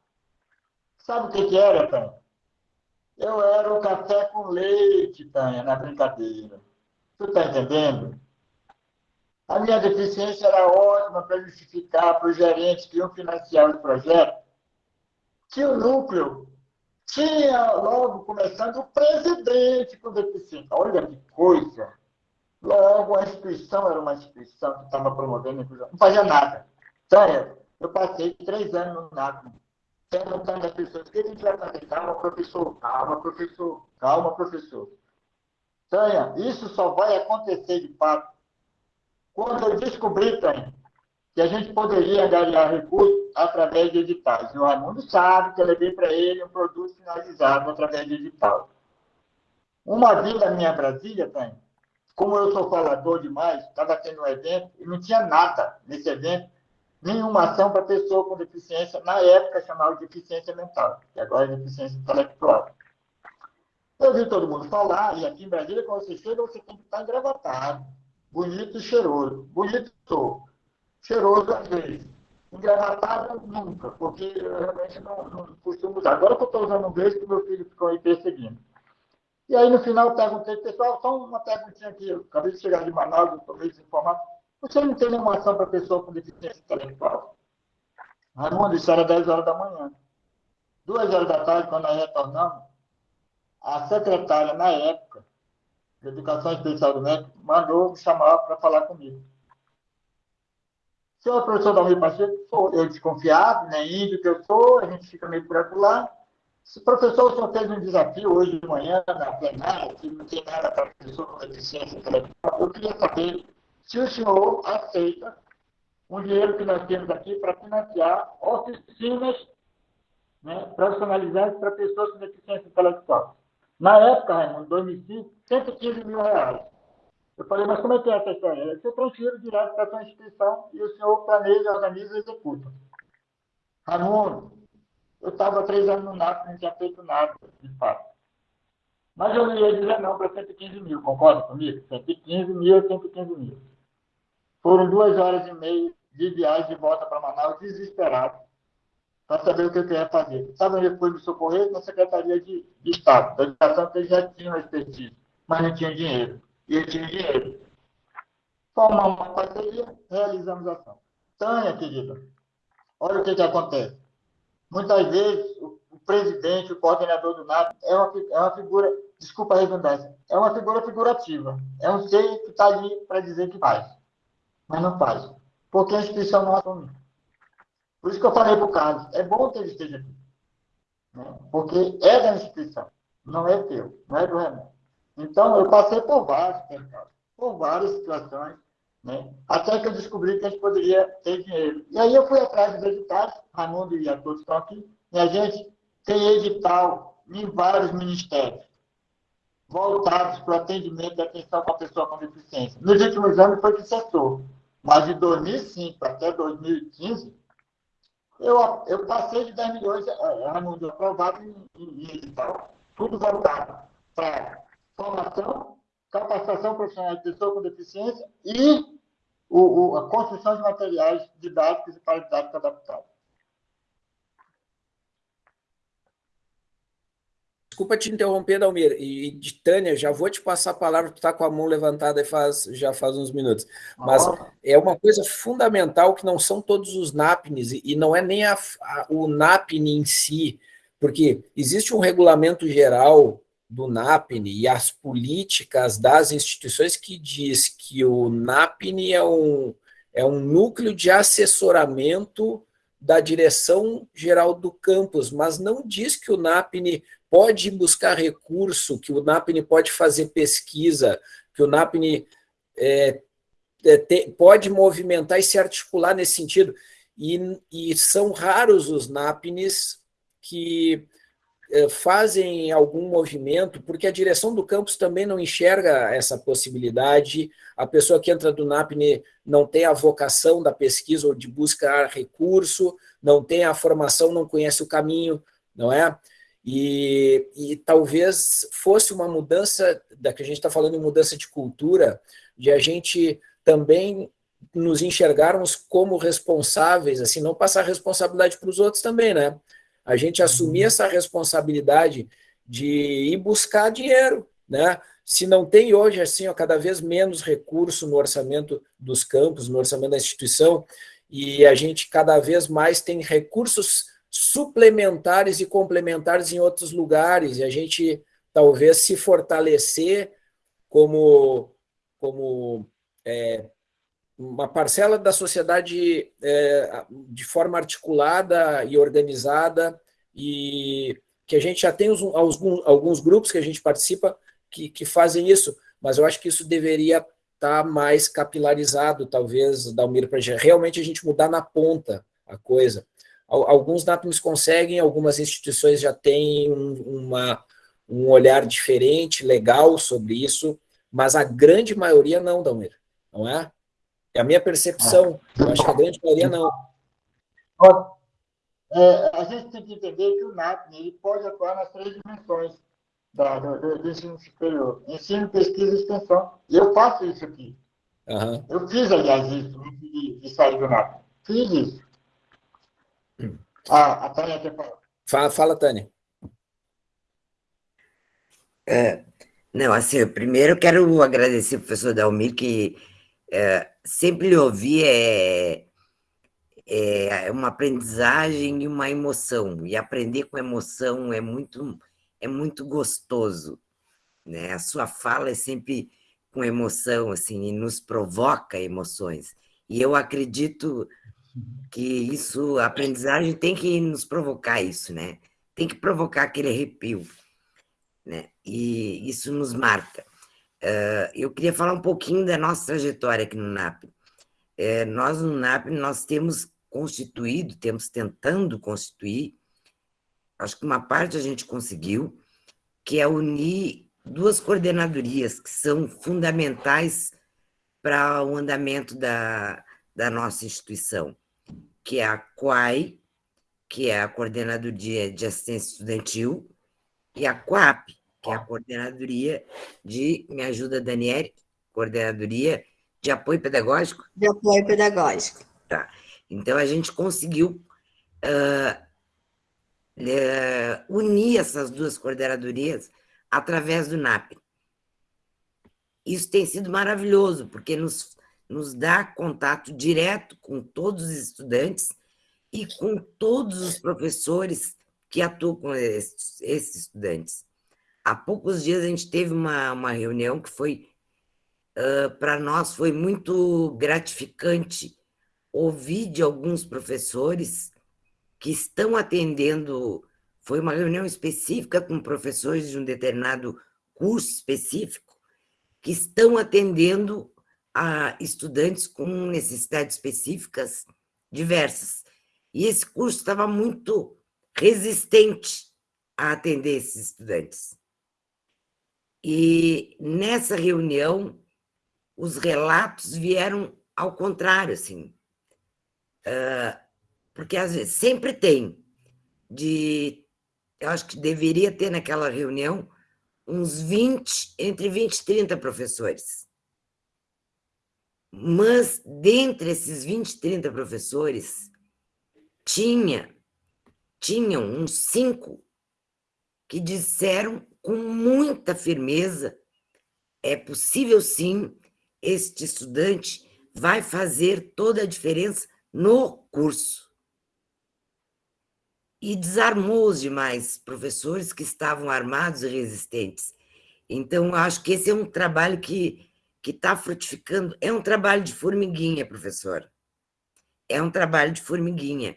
Sabe o que, que era, Tânia? Eu era o café com leite, Tânia, na brincadeira. Tu tá entendendo? A minha deficiência era ótima para justificar para os gerentes que iam financiar o projeto que o núcleo tinha logo começando o presidente com deficiência. Olha que coisa! Logo, a instituição era uma instituição que estava promovendo a inclusão. Não fazia nada. Sério, eu passei três anos no NACO, perguntando às pessoas o que a gente vai fazer. Calma, professor, calma, professor, calma, professor. Tânia, isso só vai acontecer de fato quando eu descobri, que a gente poderia ganhar recursos através de editais. O Raimundo sabe que eu levei para ele um produto finalizado através de edital. Uma vinda minha Brasília, tem, como eu sou falador demais, estava tendo um evento e não tinha nada nesse evento, nenhuma ação para pessoa com deficiência, na época chamava de deficiência mental, que agora é deficiência intelectual. Eu vi todo mundo falar, e aqui em Brasília, quando você chega, você tem que estar engravatado, bonito e cheiroso. Bonito sou, cheiroso às vezes engravatado nunca, porque eu realmente não, não costumo usar. Agora que eu estou usando um beijo, que meu filho ficou aí perseguindo. E aí, no final, eu perguntei, pessoal, só uma perguntinha aqui. Eu acabei de chegar de Manaus, estou meio desinformado. Você não tem nenhuma ação para pessoa com deficiência intelectual? Raimundo, isso era 10 horas da manhã. Duas horas da tarde, quando nós retornamos, a secretária, na época, de Educação Especial do Médico, mandou me chamar para falar comigo. Senhor professor Dalmir Pacheco, eu desconfiado, né, índio que eu sou, a gente fica meio por acolá. Se o professor só fez um desafio hoje de manhã na plenária, que não tem nada para professor com deficiência intelectual, eu queria saber se o senhor aceita um dinheiro que nós temos aqui para financiar oficinas né, profissionalizantes para pessoas com deficiência intelectual. Na época, Raimundo, em 2005, 115 mil reais. Eu falei, mas como é que é essa história? Eu transfiro direto para a sua instituição e o senhor planeja, organiza e executa. Raimundo, eu estava três anos no NAP, não tinha feito nada, de fato. Mas eu não ia dizer não para 115 mil, concorda comigo? 115 mil, 115 mil. Foram duas horas e meia de viagem de volta para Manaus, desesperado, para saber o que eu ia fazer. Sabe onde foi me socorrer? Na Secretaria de, de Estado, da Educação, que já tinha expertise, mas não tinha dinheiro. E tinha dinheiro. Formamos uma parceria, realizamos a ação. Tânia, querida, olha o que, que acontece. Muitas vezes, o, o presidente, o coordenador do NAP, é uma, é uma figura, desculpa a redundância, é uma figura figurativa. É um ser que está ali para dizer que faz, mas não faz porque a instituição não assume. Por isso que eu falei para o Carlos, é bom que ele esteja aqui. Né? Porque é da instituição, não é teu, não é do Renan. Então, eu passei por vários, por várias situações, né? até que eu descobri que a gente poderia ter dinheiro. E aí eu fui atrás dos editais, Raimundo e a todos estão aqui, e a gente tem edital em vários ministérios voltados para o atendimento e atenção para a pessoa com deficiência. Nos últimos anos foi que cessou. Mas de 2005 até 2015, eu, eu passei de 10 milhões anuncios aprovados em, em edital, tudo voltado para formação, capacitação profissional de pessoa com deficiência e o, o, a construção de materiais didáticos e para didática adaptada. Desculpa te interromper, Dalmir. E de Tânia, já vou te passar a palavra, tu está com a mão levantada faz, já faz uns minutos. Mas oh. é uma coisa fundamental que não são todos os NAPNs, e não é nem a, a, o NAPN em si, porque existe um regulamento geral do NAPN e as políticas das instituições que diz que o NAPN é um, é um núcleo de assessoramento da direção geral do campus, mas não diz que o NAPN pode buscar recurso, que o NAPNE pode fazer pesquisa, que o NAPNE é, é, te, pode movimentar e se articular nesse sentido. E, e são raros os NAPNES que fazem algum movimento, porque a direção do campus também não enxerga essa possibilidade, a pessoa que entra do NAPNE não tem a vocação da pesquisa ou de buscar recurso, não tem a formação, não conhece o caminho, não é? E, e talvez fosse uma mudança, da que a gente está falando em mudança de cultura, de a gente também nos enxergarmos como responsáveis, assim, não passar responsabilidade para os outros também, né? A gente assumir essa responsabilidade de ir buscar dinheiro, né? Se não tem hoje, assim, ó, cada vez menos recurso no orçamento dos campos, no orçamento da instituição, e a gente cada vez mais tem recursos suplementares e complementares em outros lugares, e a gente talvez se fortalecer como, como é, uma parcela da sociedade é, de forma articulada e organizada, e que a gente já tem alguns, alguns grupos que a gente participa que, que fazem isso, mas eu acho que isso deveria estar tá mais capilarizado, talvez, Dalmir, para realmente a gente mudar na ponta a coisa. Alguns NAPNs conseguem, algumas instituições já têm uma, um olhar diferente, legal sobre isso, mas a grande maioria não, Dalmir, não é? É a minha percepção, eu acho que a grande maioria não. É, a gente tem que entender que o NAPN ele pode atuar nas três dimensões da, do, do, ensino superior. Ensino, pesquisa e extensão. E eu faço isso aqui. Uhum. Eu fiz, aliás, isso antes de, de sair do NAPN. Fiz isso. Ah, a Tânia quer falar. Fala, fala Tânia. É, não, assim, eu primeiro quero agradecer ao professor Dalmir, que é, sempre lhe ouvir é, é uma aprendizagem e uma emoção, e aprender com emoção é muito, é muito gostoso, né? A sua fala é sempre com emoção, assim, e nos provoca emoções. E eu acredito que isso, a aprendizagem tem que nos provocar isso, né? tem que provocar aquele arrepio, né? E isso nos marca. Uh, eu queria falar um pouquinho da nossa trajetória aqui no NAP. É, nós, no NAP, nós temos constituído, temos tentando constituir, acho que uma parte a gente conseguiu, que é unir duas coordenadorias que são fundamentais para o andamento da, da nossa instituição, que é a COAI, que é a Coordenadoria de Assistência Estudantil, e a COAP, que é a Coordenadoria de, me ajuda Daniele, Coordenadoria de Apoio Pedagógico? De Apoio Pedagógico. Tá. Então, a gente conseguiu uh, uh, unir essas duas coordenadorias através do NAP. Isso tem sido maravilhoso, porque nos, nos dá contato direto com todos os estudantes e com todos os professores que atuam com esses, esses estudantes. Há poucos dias a gente teve uma, uma reunião que foi, uh, para nós, foi muito gratificante ouvir de alguns professores que estão atendendo, foi uma reunião específica com professores de um determinado curso específico, que estão atendendo a estudantes com necessidades específicas diversas. E esse curso estava muito resistente a atender esses estudantes. E nessa reunião, os relatos vieram ao contrário, assim, uh, porque às vezes sempre tem de, eu acho que deveria ter naquela reunião uns 20, entre 20 e 30 professores. Mas, dentre esses 20, 30 professores, tinha, tinham uns cinco que disseram com muita firmeza: é possível sim, este estudante vai fazer toda a diferença no curso. E desarmou os demais professores que estavam armados e resistentes. Então, acho que esse é um trabalho que está frutificando. É um trabalho de formiguinha, professora. É um trabalho de formiguinha.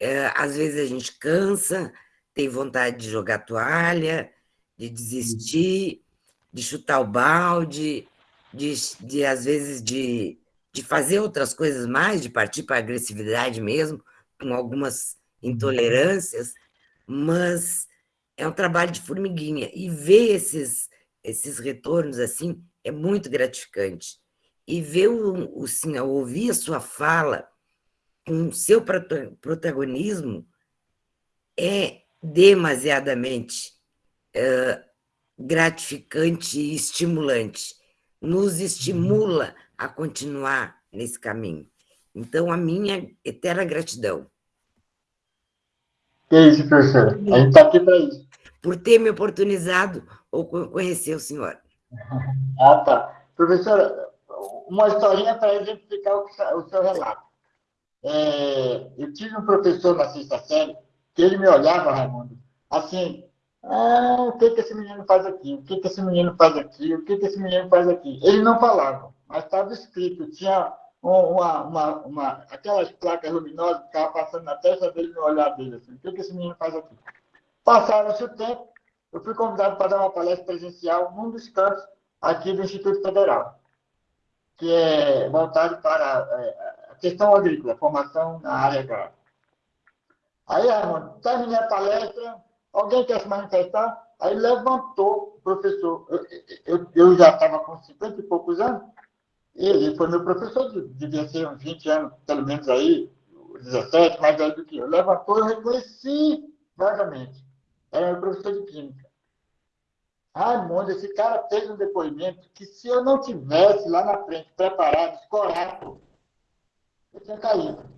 É, às vezes a gente cansa, tem vontade de jogar toalha, de desistir, de chutar o balde, de, de às vezes de, de fazer outras coisas mais, de partir para a agressividade mesmo, com algumas intolerâncias, mas é um trabalho de formiguinha. E ver esses, esses retornos assim é muito gratificante. E ver o, o senhor, ouvir a sua fala com o seu protagonismo é demasiadamente é, gratificante e estimulante. Nos estimula a continuar nesse caminho. Então, a minha eterna gratidão. Que isso, professora. A gente está aqui para isso. Por ter me oportunizado ou conhecer o senhor. Ah, tá. Professora, uma historinha para exemplificar o seu relato. É, eu tive um professor na sexta série que ele me olhava, Raimundo, assim, ah, o que, que esse menino faz aqui? O que, que esse menino faz aqui? O que, que esse menino faz aqui? Ele não falava, mas estava escrito, tinha uma, uma, uma, aquelas placas luminosas que estavam passando na testa dele no olhar dele, assim, o que, que esse menino faz aqui? Passaram-se o tempo, eu fui convidado para dar uma palestra presencial num dos cantos aqui do Instituto Federal, que é voltado para é, a questão agrícola, formação na área agrária. Aí, Armando, terminei a palestra, alguém quer se manifestar? Aí levantou o professor. Eu, eu, eu já estava com 50 e poucos anos, ele foi meu professor, devia ser uns 20 anos, pelo menos aí, 17, mais velho do que eu. Levantou, eu reconheci vagamente. Era meu professor de química. Raimundo, esse cara fez um depoimento que se eu não tivesse lá na frente preparado, escorado, eu tinha caído.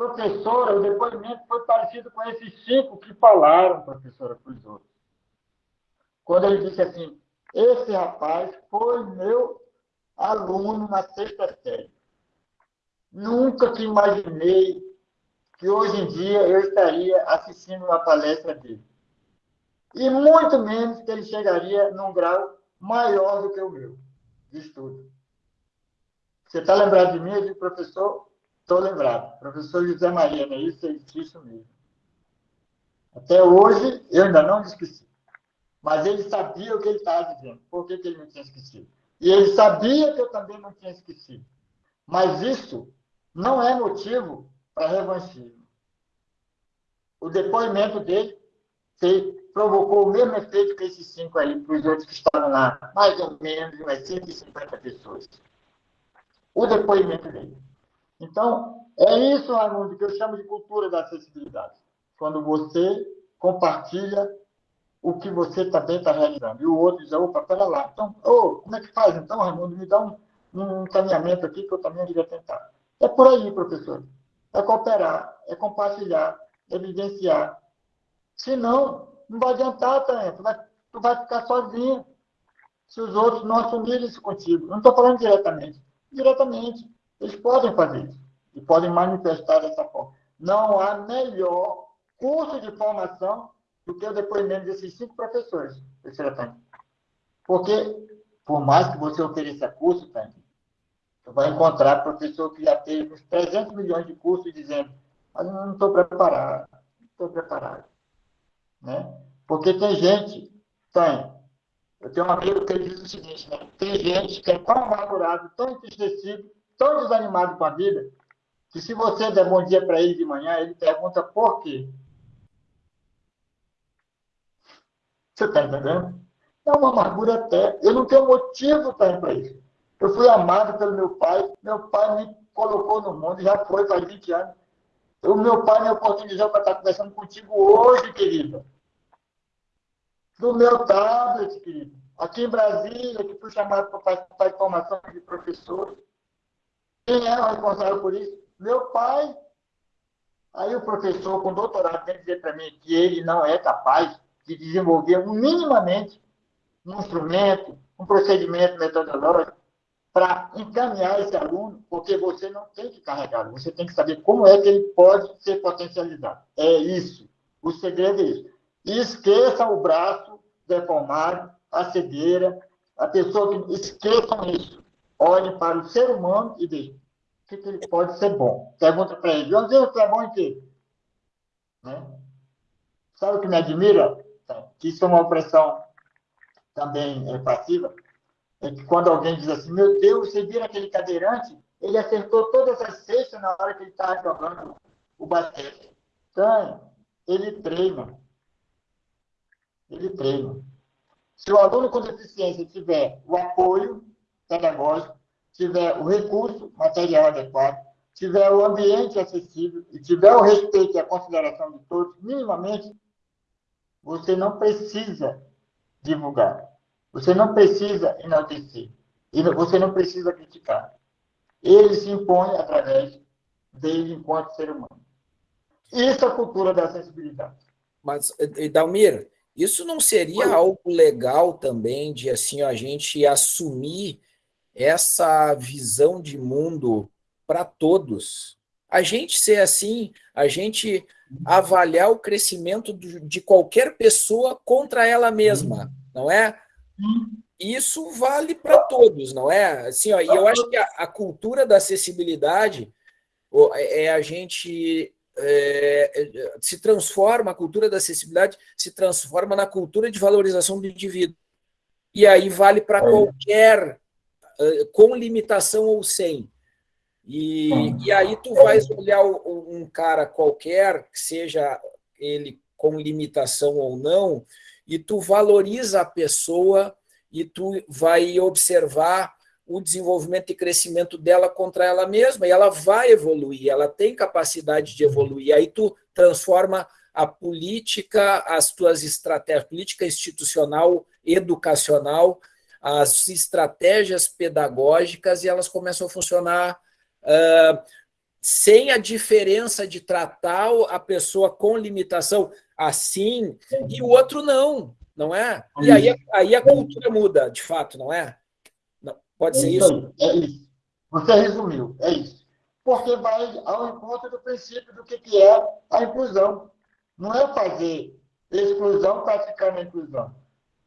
Professora, o depoimento foi parecido com esses cinco que falaram, professora, para os outros. Quando ele disse assim, esse rapaz foi meu aluno na sexta série. Nunca que imaginei que hoje em dia eu estaria assistindo uma palestra dele. E muito menos que ele chegaria num grau maior do que o meu de estudo. Você está lembrado de mim? Eu digo, professor, estou lembrado. Professor José Maria, é isso? É isso mesmo. Até hoje, eu ainda não esqueci. Mas ele sabia o que ele estava dizendo. Por que, que ele não tinha esquecido? E ele sabia que eu também não tinha esquecido. Mas isso não é motivo para revanchismo. O depoimento dele provocou o mesmo efeito que esses cinco aí, para os outros que estavam lá, mais ou menos umas 150 pessoas. O depoimento dele. Então, é isso, Raimundo, que eu chamo de cultura da acessibilidade. Quando você compartilha o que você também está realizando. E o outro diz, opa, pera lá. Então, oh, como é que faz? Então, Raimundo, me dá um, um encaminhamento aqui que eu também devia tentar. É por aí, professor. É cooperar, é compartilhar, é evidenciar. Se não, não vai adiantar, Tânia. Tu vai, tu vai ficar sozinho se os outros não assumirem isso contigo. Não estou falando diretamente. Diretamente. Eles podem fazer isso. E podem manifestar dessa forma. Não há melhor curso de formação do que o depoimento desses cinco professores, professora Tânia. Porque, por mais que você ofereça curso, Tânia, você vai encontrar professor que já teve uns 300 milhões de cursos dizendo mas eu não estou preparado, não estou preparado. Né? Porque tem gente, tem, eu tenho um amigo que diz o seguinte, né? tem gente que é tão amargurado, tão entristecido, tão desanimado com a vida, que se você der bom dia para ele de manhã, ele pergunta por quê. Você está entendendo? É uma amargura até. Eu não tenho motivo para isso. Eu fui amado pelo meu pai. Meu pai me colocou no mundo, já foi faz 20 anos. O meu pai me oportunizou para estar conversando contigo hoje, querido. Do meu tablet, querido. Aqui em Brasília, que fui chamado para participar de formação de professores. Quem é o responsável por isso? Meu pai. Aí o professor com doutorado vem dizer para mim que ele não é capaz de desenvolver minimamente um instrumento, um procedimento metodológico para encaminhar esse aluno, porque você não tem que carregá-lo, você tem que saber como é que ele pode ser potencializado. É isso. O segredo é isso. E esqueça o braço deformado, a cegueira, a pessoa que esqueçam isso. Olhe para o ser humano e veja o que, que ele pode ser bom. Pergunta para ele, Joãozinho, você é bom em quê? Né? Sabe o que me admira? que isso é uma opressão também é, passiva, é que quando alguém diz assim, meu Deus, você vira aquele cadeirante, ele acertou todas as cestas na hora que ele estava jogando o basquete. Então, ele treina. Ele treina. Se o aluno com deficiência tiver o apoio pedagógico, tiver o recurso material adequado, tiver o ambiente acessível e tiver o respeito e a consideração de todos, minimamente, você não precisa divulgar. Você não precisa enaltecer. E você não precisa criticar. Ele se impõe através dele enquanto ser humano. Isso é a cultura da sensibilidade. Mas, Dalmir, isso não seria algo legal também de assim a gente assumir essa visão de mundo para todos? A gente ser assim, a gente avaliar o crescimento de qualquer pessoa contra ela mesma, não é? Isso vale para todos, não é? Assim, ó, e eu acho que a, a cultura da acessibilidade é, é a gente é, é, se transforma, a cultura da acessibilidade se transforma na cultura de valorização do indivíduo. E aí vale para qualquer, com limitação ou sem. E, e aí tu vais olhar um cara qualquer, seja ele com limitação ou não, e tu valoriza a pessoa e tu vai observar o desenvolvimento e crescimento dela contra ela mesma, e ela vai evoluir, ela tem capacidade de evoluir. Aí tu transforma a política, as tuas estratégias, política institucional, educacional, as estratégias pedagógicas, e elas começam a funcionar uh, sem a diferença de tratar a pessoa com limitação assim e o outro não, não é? E aí, aí a cultura muda, de fato, não é? Não, pode ser isso? É isso. Você resumiu, é isso. Porque vai ao encontro do princípio do que, que é a inclusão. Não é fazer exclusão praticando a inclusão.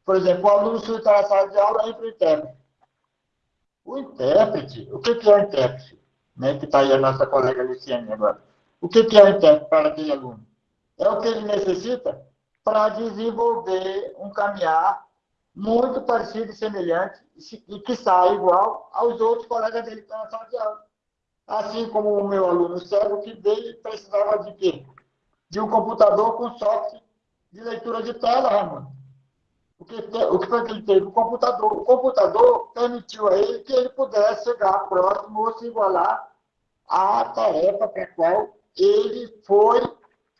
Por exemplo, o aluno surta na sala de aula entra o intérprete. O intérprete, o que, que é o intérprete? né, que está aí a nossa colega Luciane agora. O que, que é o intérprete para aquele aluno? é o que ele necessita para desenvolver um caminhar muito parecido e semelhante e que sai igual aos outros colegas dele que estão na sala de aula. Assim como o meu aluno cego que veio precisava de quê? De um computador com software de leitura de tela, Ramon. O que, o que foi que ele teve? O computador. O computador permitiu a ele que ele pudesse chegar próximo ou se igualar à tarefa para a qual ele foi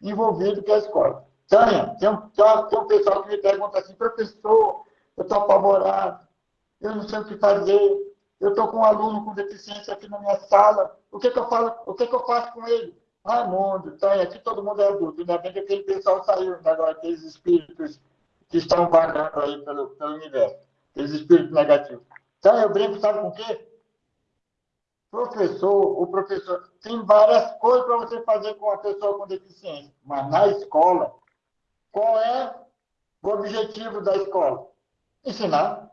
envolvido, que é a escola. Tânia, tem um, tem um pessoal que me pergunta assim, professor, eu estou apavorado, eu não sei o que fazer, eu estou com um aluno com deficiência aqui na minha sala, o que, que eu falo, o que, que eu faço com ele? Raimundo, Tânia, aqui todo mundo é adulto, ainda bem que aquele pessoal saiu agora, aqueles espíritos que estão vagando aí pelo, pelo universo, aqueles espíritos negativos. Então, eu brinco, sabe com o quê? Professor, o professor, tem várias coisas para você fazer com a pessoa com deficiência, mas na escola, qual é o objetivo da escola? Ensinar,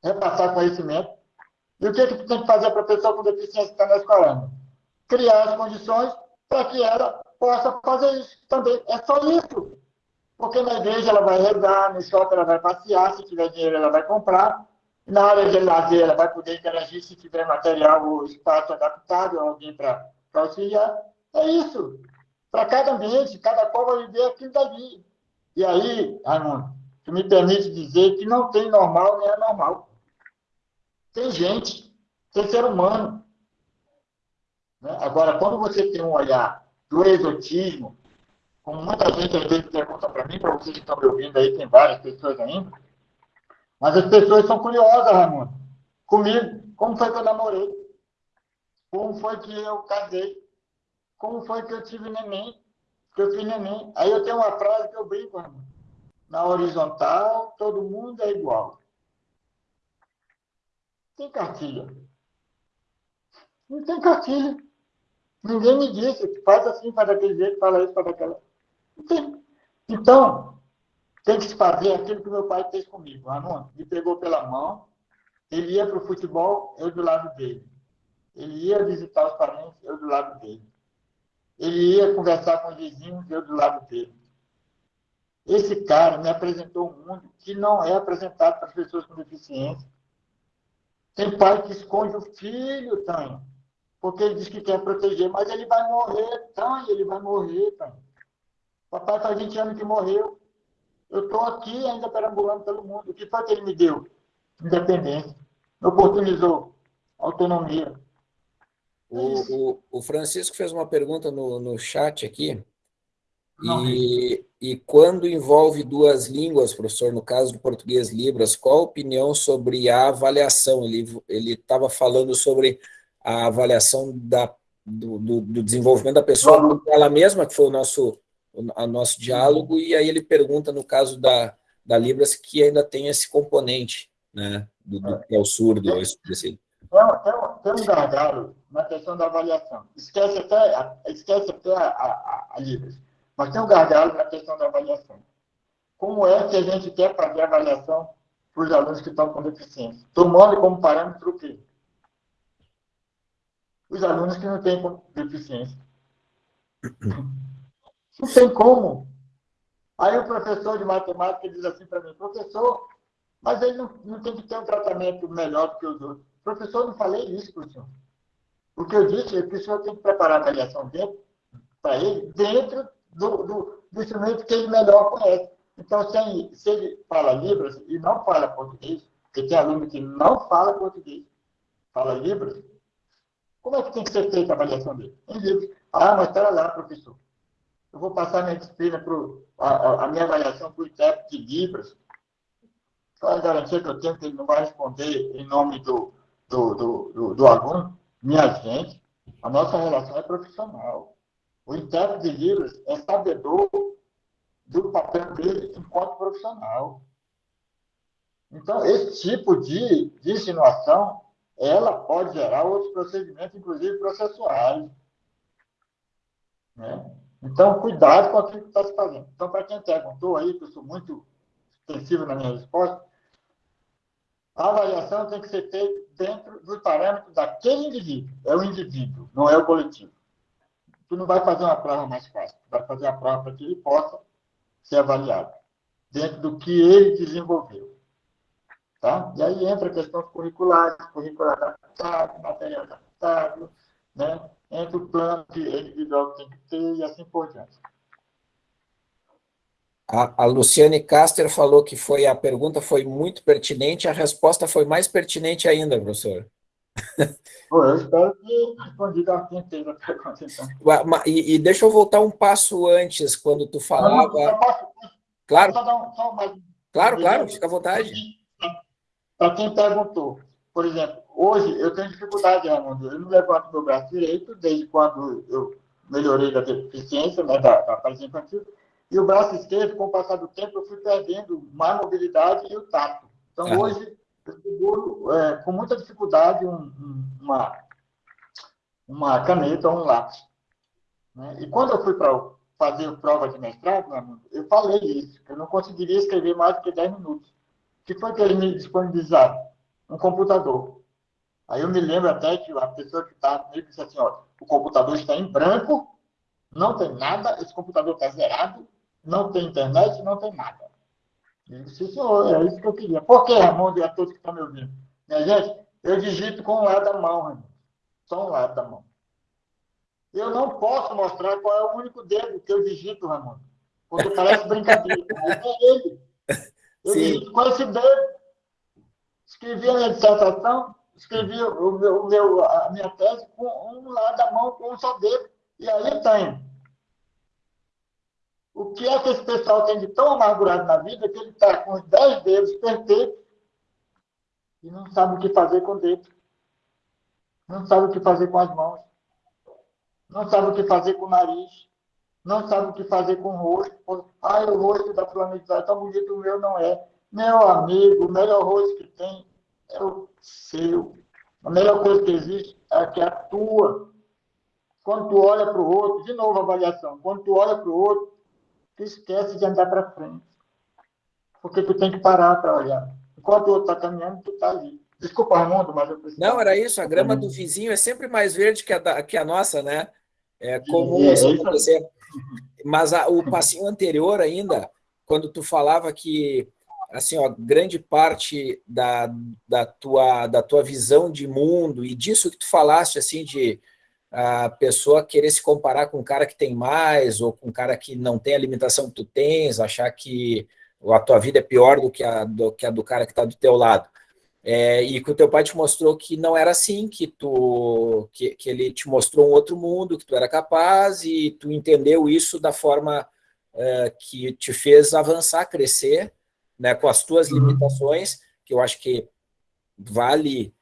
repassar conhecimento. E o que, que tem que fazer para a pessoa com deficiência que está na escola? Criar as condições para que ela possa fazer isso também. É só isso. Porque na igreja ela vai rezar, no shopping ela vai passear, se tiver dinheiro ela vai comprar, na área de lazer ela vai poder interagir se tiver material ou espaço adaptado, alguém para auxiliar. É isso. Para cada ambiente, cada qual vai viver aquilo dali. E aí, Raimundo, tu me permite dizer que não tem normal nem anormal. Tem gente, tem ser humano. Né? Agora, quando você tem um olhar do exotismo, como muita gente às vezes pergunta para mim, para vocês que estão me ouvindo aí, tem várias pessoas ainda, mas as pessoas são curiosas, Ramon. Comigo, como foi que eu namorei? Como foi que eu casei? Como foi que eu tive neném? Que eu fiz neném? Aí eu tenho uma frase que eu brinco, Ramon. Na horizontal, todo mundo é igual. Tem cartilha. Não tem cartilha. Ninguém me disse, faz assim, faz daquele jeito, fala isso, faz daquela. Então, tem que se fazer aquilo que meu pai fez comigo. Ramon, me pegou pela mão, ele ia para o futebol, eu do lado dele. Ele ia visitar os parentes, eu do lado dele. Ele ia conversar com os vizinhos, eu do lado dele. Esse cara me apresentou um mundo que não é apresentado para as pessoas com deficiência. Tem pai que esconde o filho, Tânia, porque ele diz que quer proteger, mas ele vai morrer, Tânia, ele vai morrer, Tânia. Papai faz 20 anos que morreu. Eu estou aqui ainda perambulando pelo mundo. O que foi que ele me deu? Independência. Me oportunizou autonomia. O, o, o, Francisco fez uma pergunta no, no chat aqui. E, e quando envolve duas línguas, professor, no caso do português Libras, qual a opinião sobre a avaliação? Ele estava falando sobre a avaliação da, do, do, do desenvolvimento da pessoa ela mesma, que foi o nosso o nosso diálogo, e aí ele pergunta, no caso da, da Libras, que ainda tem esse componente, né, do, do que é o surdo, tem, esse... tem, um, tem um gargalo na questão da avaliação. Esquece até, esquece até a, a, a Libras, mas tem um gargalo na questão da avaliação. Como é que a gente quer fazer a avaliação para os alunos que estão com deficiência? Tomando como parâmetro o quê? Os alunos que não têm deficiência. Não tem como. Aí o professor de matemática diz assim para mim, professor, mas ele não, não tem que ter um tratamento melhor do que os outros. Professor, não falei isso para o senhor. O que eu disse é que o senhor tem que preparar a avaliação para ele dentro do, do, do, instrumento que ele melhor conhece. Então, se ele, se ele fala Libras e não fala português, porque tem aluno que não fala português, fala Libras, como é que tem que ser feita a avaliação dele? Em Libras. Ah, mas espera lá, professor eu vou passar minha disciplina, pro, a, a minha avaliação para o intérprete de Libras. É a garantia que eu tenho que ele não vai responder em nome do, do, do, do, do aluno? Minha gente, a nossa relação é profissional. O intérprete de Libras é sabedor do papel dele enquanto profissional. Então, esse tipo de, de insinuação, ela pode gerar outros procedimentos, inclusive processuais. Né? Então, cuidado com aquilo que está se fazendo. Então, para quem perguntou aí, que eu sou muito extensivo na minha resposta, a avaliação tem que ser feita dentro dos parâmetros daquele indivíduo. É o indivíduo, não é o coletivo. tu não vai fazer uma prova mais fácil, tu vai fazer a prova para que ele possa ser avaliado, dentro do que ele desenvolveu. Tá? E aí entra questões curriculares, currículo adaptado, material adaptado, né? Entra o plano que individual tem que ter e assim por diante. A, a Luciane Caster falou que foi a pergunta foi muito pertinente, a resposta foi mais pertinente ainda, professor. Pô, eu espero que a inteira a pergunta, então. E, e, deixa eu voltar um passo antes, quando tu falava... Não, posso, claro, um, mais... claro, claro, fica à vontade. Para quem perguntou, por exemplo, hoje eu tenho dificuldade, Raimundo, eu não levanto meu braço direito desde quando eu melhorei da deficiência, né, da, da paralisia infantil, e o braço esquerdo, com o passar do tempo, eu fui perdendo mais mobilidade e o tato. Então, ah. hoje, eu seguro é, com muita dificuldade um, uma, uma caneta ou um lápis. Né? E quando eu fui para fazer prova de mestrado, eu falei isso, que eu não conseguiria escrever mais do que 10 minutos. O que foi que eles me disponibilizaram? Um computador. Aí eu me lembro até que a pessoa que estava comigo disse assim, ó, o computador está em branco, não tem nada, esse computador está zerado, não tem internet, não tem nada. Eu disse, senhor, é isso que eu queria. Por que, Ramon, e a todos que estão me ouvindo? Minha gente, eu digito com um lado da mão, Ramon. Só um lado da mão. Eu não posso mostrar qual é o único dedo que eu digito, Ramon. Porque parece brincadeira. É ele. Eu Sim. digito com esse dedo. Escrevi a minha dissertação, escrevi o meu, o meu, a minha tese com um lado da mão, com um só dedo. E aí tem o que é que esse pessoal tem de tão amargurado na vida que ele está com os dez dedos perfeitos e não sabe o que fazer com o dedo. Não sabe o que fazer com as mãos. Não sabe o que fazer com o nariz. Não sabe o que fazer com o rosto. Ah, o rosto da planeta é tão bonito, o meu não é. Meu amigo, o melhor rosto que tem é o seu. A melhor coisa que existe é a que é tua. Quando tu olha para o outro, de novo a avaliação, quando tu olha para o outro, tu esquece de andar para frente. Porque tu tem que parar para olhar. Enquanto o outro está caminhando, tu está ali. Desculpa, Raimundo, mas eu preciso. Não, era isso. A grama do vizinho é sempre mais verde que a, da, que a nossa, né? É comum é, isso é acontecer. Mas a, o passinho anterior ainda, quando tu falava que assim, ó, grande parte da, da, tua, da tua visão de mundo e disso que tu falaste, assim, de a pessoa querer se comparar com um cara que tem mais ou com um cara que não tem a limitação que tu tens, achar que a tua vida é pior do que a do, que a do cara que está do teu lado. É, e que o teu pai te mostrou que não era assim, que tu que, que ele te mostrou um outro mundo, que tu era capaz e tu entendeu isso da forma é, que te fez avançar, crescer, né, com as tuas uhum. limitações, que eu acho que vale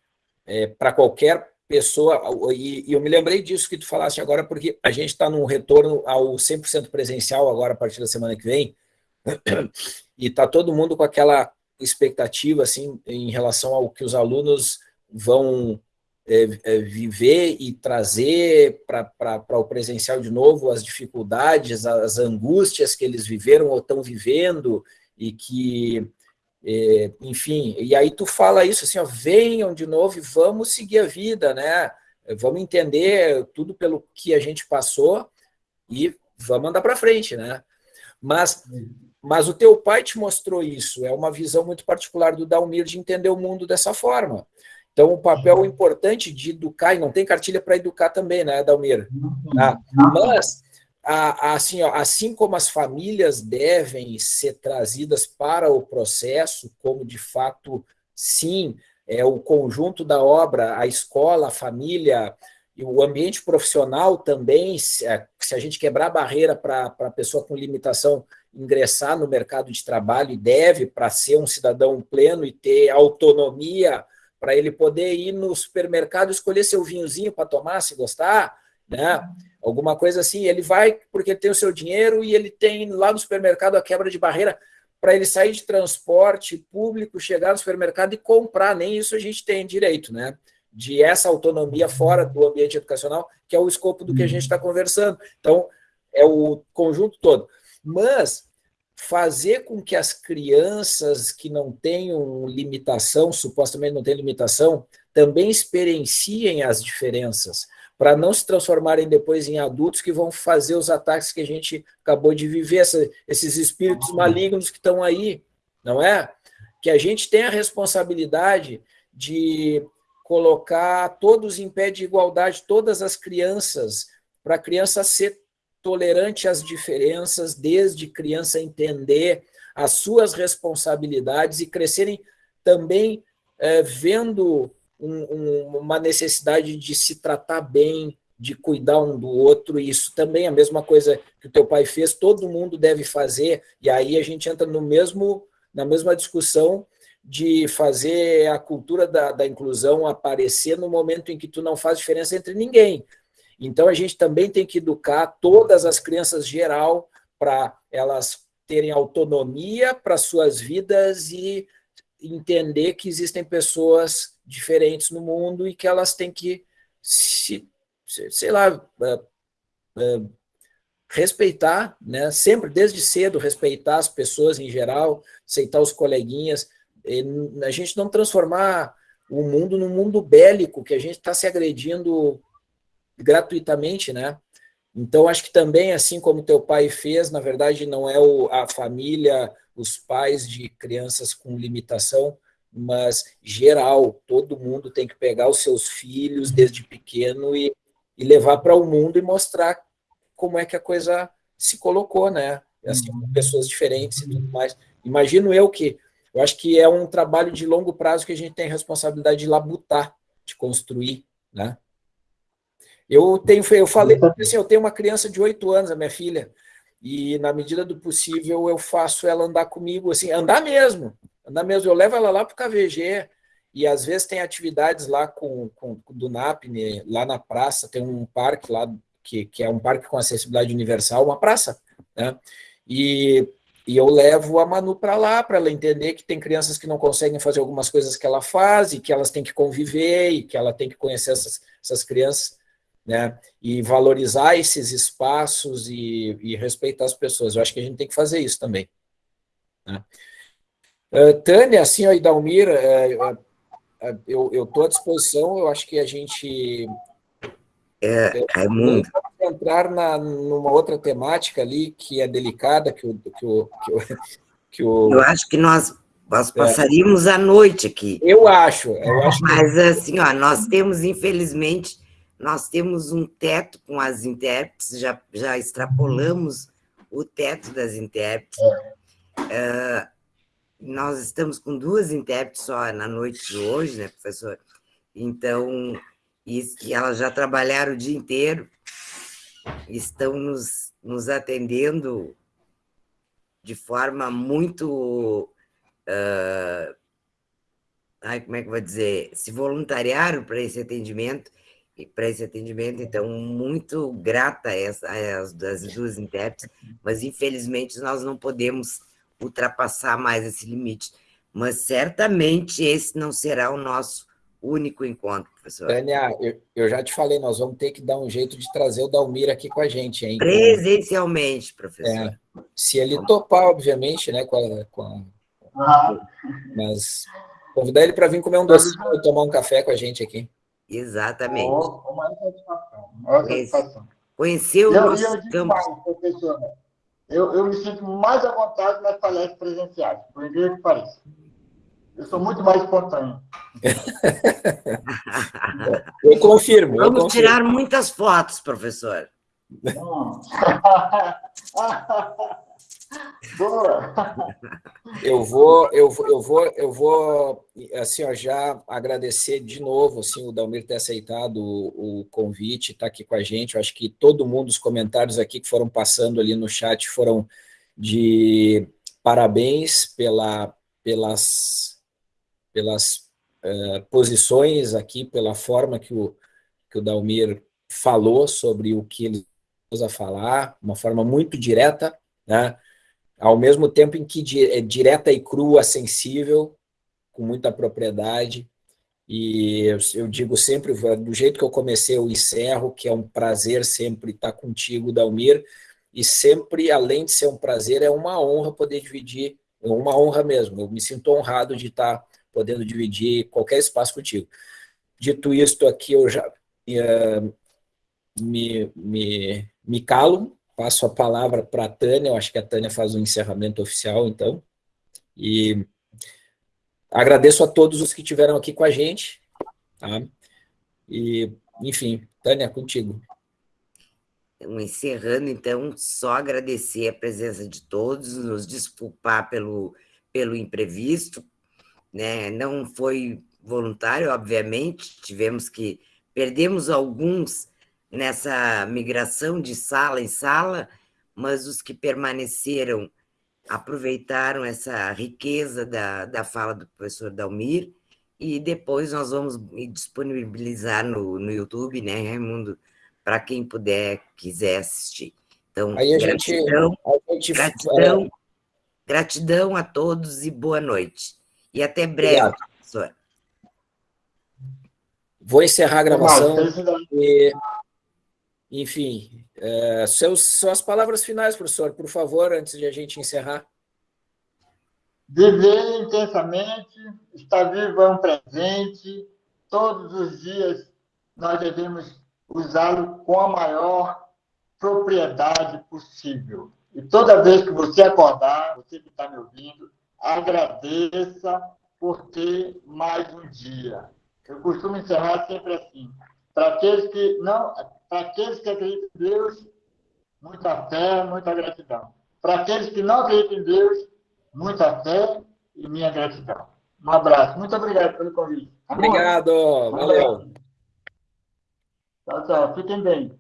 é, para qualquer pessoa, e, e, eu me lembrei disso que tu falaste agora, porque a gente está num retorno ao 100% presencial agora, a partir da semana que vem, e está todo mundo com aquela expectativa, assim, em relação ao que os alunos vão é, é, viver e trazer para o presencial de novo as dificuldades, as angústias que eles viveram ou estão vivendo, e que é, enfim, e aí tu fala isso assim, ó, venham de novo e vamos seguir a vida, né? Vamos entender tudo pelo que a gente passou e vamos andar para frente, né? Mas, mas o teu pai te mostrou isso, é uma visão muito particular do Dalmir de entender o mundo dessa forma. Então, o papel importante de educar, e não tem cartilha para educar também, né, Dalmir? Tá? Mas assim, assim como as famílias devem ser trazidas para o processo, como de fato, sim, é o conjunto da obra, a escola, a família, e o ambiente profissional também, se a, se a gente quebrar a barreira para a pessoa com limitação ingressar no mercado de trabalho, e deve para ser um cidadão pleno e ter autonomia para ele poder ir no supermercado escolher seu vinhozinho para tomar, se gostar, né? Alguma coisa assim. Ele vai porque ele tem o seu dinheiro e ele tem lá no supermercado a quebra de barreira para ele sair de transporte público, chegar no supermercado e comprar. Nem isso a gente tem direito, né? De essa autonomia fora do ambiente educacional, que é o escopo do que a gente está conversando. Então, é o conjunto todo. Mas fazer com que as crianças que não tenham limitação, supostamente não têm limitação, também experienciem as diferenças para não se transformarem depois em adultos que vão fazer os ataques que a gente acabou de viver, essa, esses espíritos malignos que estão aí, não é? Que a gente tem a responsabilidade de colocar todos em pé de igualdade, todas as crianças, para a criança ser tolerante às diferenças, desde criança entender as suas responsabilidades e crescerem também é, vendo um, um, uma necessidade de se tratar bem, de cuidar um do outro, e isso também é a mesma coisa que o teu pai fez, todo mundo deve fazer, e aí a gente entra no mesmo, na mesma discussão de fazer a cultura da, da inclusão aparecer no momento em que tu não faz diferença entre ninguém. Então a gente também tem que educar todas as crianças geral para elas terem autonomia para suas vidas e entender que existem pessoas diferentes no mundo e que elas têm que se, sei lá, eh, eh, respeitar, né? sempre, desde cedo, respeitar as pessoas em geral, aceitar os coleguinhas, a gente não transformar o mundo num mundo bélico, que a gente está se agredindo gratuitamente, né? Então, acho que também, assim como teu pai fez, na verdade, não é o, a família, os pais de crianças com limitação, mas geral, todo mundo tem que pegar os seus filhos desde pequeno e, e levar para o mundo e mostrar como é que a coisa se colocou, né? Assim, com pessoas diferentes e tudo mais. Imagino eu que, eu acho que é um trabalho de longo prazo que a gente tem a responsabilidade de labutar, de construir, né? Eu tenho, eu falei assim, eu tenho uma criança de oito anos, a minha filha, e na medida do possível eu faço ela andar comigo, assim, andar mesmo, andar mesmo. Eu levo ela lá para o KVG e às vezes tem atividades lá com, com do NAPNE, lá na praça, tem um parque lá que, que é um parque com acessibilidade universal, uma praça, né? E, e eu levo a Manu para lá para ela entender que tem crianças que não conseguem fazer algumas coisas que ela faz e que elas têm que conviver e que ela tem que conhecer essas, essas crianças né? E valorizar esses espaços e, e, respeitar as pessoas. Eu acho que a gente tem que fazer isso também. Né? Uh, Tânia, assim, ó, e Dalmir, uh, uh, eu estou à disposição, eu acho que a gente. É, Raimundo. entrar na, numa outra temática ali que é delicada, que o. Que o, que o, que o eu acho que nós nós passaríamos é. a noite aqui. Eu acho. Eu acho Mas, que... assim, ó, nós temos, infelizmente, nós temos um teto com as intérpretes, já, já extrapolamos o teto das intérpretes. Uh, nós estamos com duas intérpretes só na noite de hoje, né, professor? Então, e, e elas já trabalharam o dia inteiro, estão nos, nos atendendo de forma muito. Uh, ai, como é que eu vou dizer? Se voluntariaram para esse atendimento para esse atendimento, então, muito grata a, essa, a as, as duas intérpretes, mas infelizmente nós não podemos ultrapassar mais esse limite. Mas certamente esse não será o nosso único encontro, professor. Tânia, eu, eu já te falei, nós vamos ter que dar um jeito de trazer o Dalmir aqui com a gente, hein? Presencialmente, professor. É, se ele topar, obviamente, né, com a, com a... Ah. Mas convidar ele para vir comer um docinho e tomar um café com a gente aqui. Exatamente. Oh, uma satisfação. Uma satisfação. Conheceu o nosso eu campo. Mais, professor, eu, eu me sinto mais à vontade nas palestras presenciais, por incrível que pareça. Eu sou muito mais espontâneo. eu confirmo. Vamos eu confirmo. tirar muitas fotos, professor. Hum. Boa. Eu vou, eu, eu vou, eu vou, assim, ó, já agradecer de novo, assim, o Dalmir ter aceitado o, o convite, estar tá aqui com a gente. Eu acho que todo mundo, os comentários aqui que foram passando ali no chat foram de parabéns pela, pelas, pelas uh, posições aqui, pela forma que o, que o Dalmir falou sobre o que ele usa falar, uma forma muito direta, né? Ao mesmo tempo em que é direta e crua, sensível, com muita propriedade. E eu, digo sempre, do jeito que eu comecei, eu encerro, que é um prazer sempre estar contigo, Dalmir, e sempre, além de ser um prazer, é uma honra poder dividir, é uma honra mesmo, eu me sinto honrado de estar podendo dividir qualquer espaço contigo. Dito isto aqui, eu já uh, me, me, me calo, passo a palavra para a Tânia, eu acho que a Tânia faz o encerramento oficial, então, e agradeço a todos os que estiveram aqui com a gente, tá? e, enfim, Tânia, contigo. Então, encerrando, então, só agradecer a presença de todos, nos desculpar pelo, pelo imprevisto, né? não foi voluntário, obviamente, tivemos que, perdemos alguns nessa migração de sala em sala, mas os que permaneceram aproveitaram essa riqueza da, da fala do professor Dalmir, e depois nós vamos disponibilizar no, no YouTube, né, Raimundo, para quem puder, quiser assistir. Então, Aí a gratidão, gente, a gente... gratidão, gratidão a todos e boa noite. E até breve, Obrigado. professor. Vou encerrar a gravação. E, enfim, é, seus, suas palavras finais, professor, por favor, antes de a gente encerrar. Viver intensamente, estar vivo é um presente, todos os dias nós devemos usá-lo com a maior propriedade possível. E toda vez que você acordar, você que está me ouvindo, agradeça por ter mais um dia. Eu costumo encerrar sempre assim. Para aqueles que não, para aqueles que acreditam em Deus, muita fé, muita gratidão. Para aqueles que não acreditam em Deus, muita fé e minha gratidão. Um abraço. Muito obrigado pelo convite. Obrigado. Valeu. Tchau, tchau. Fiquem bem.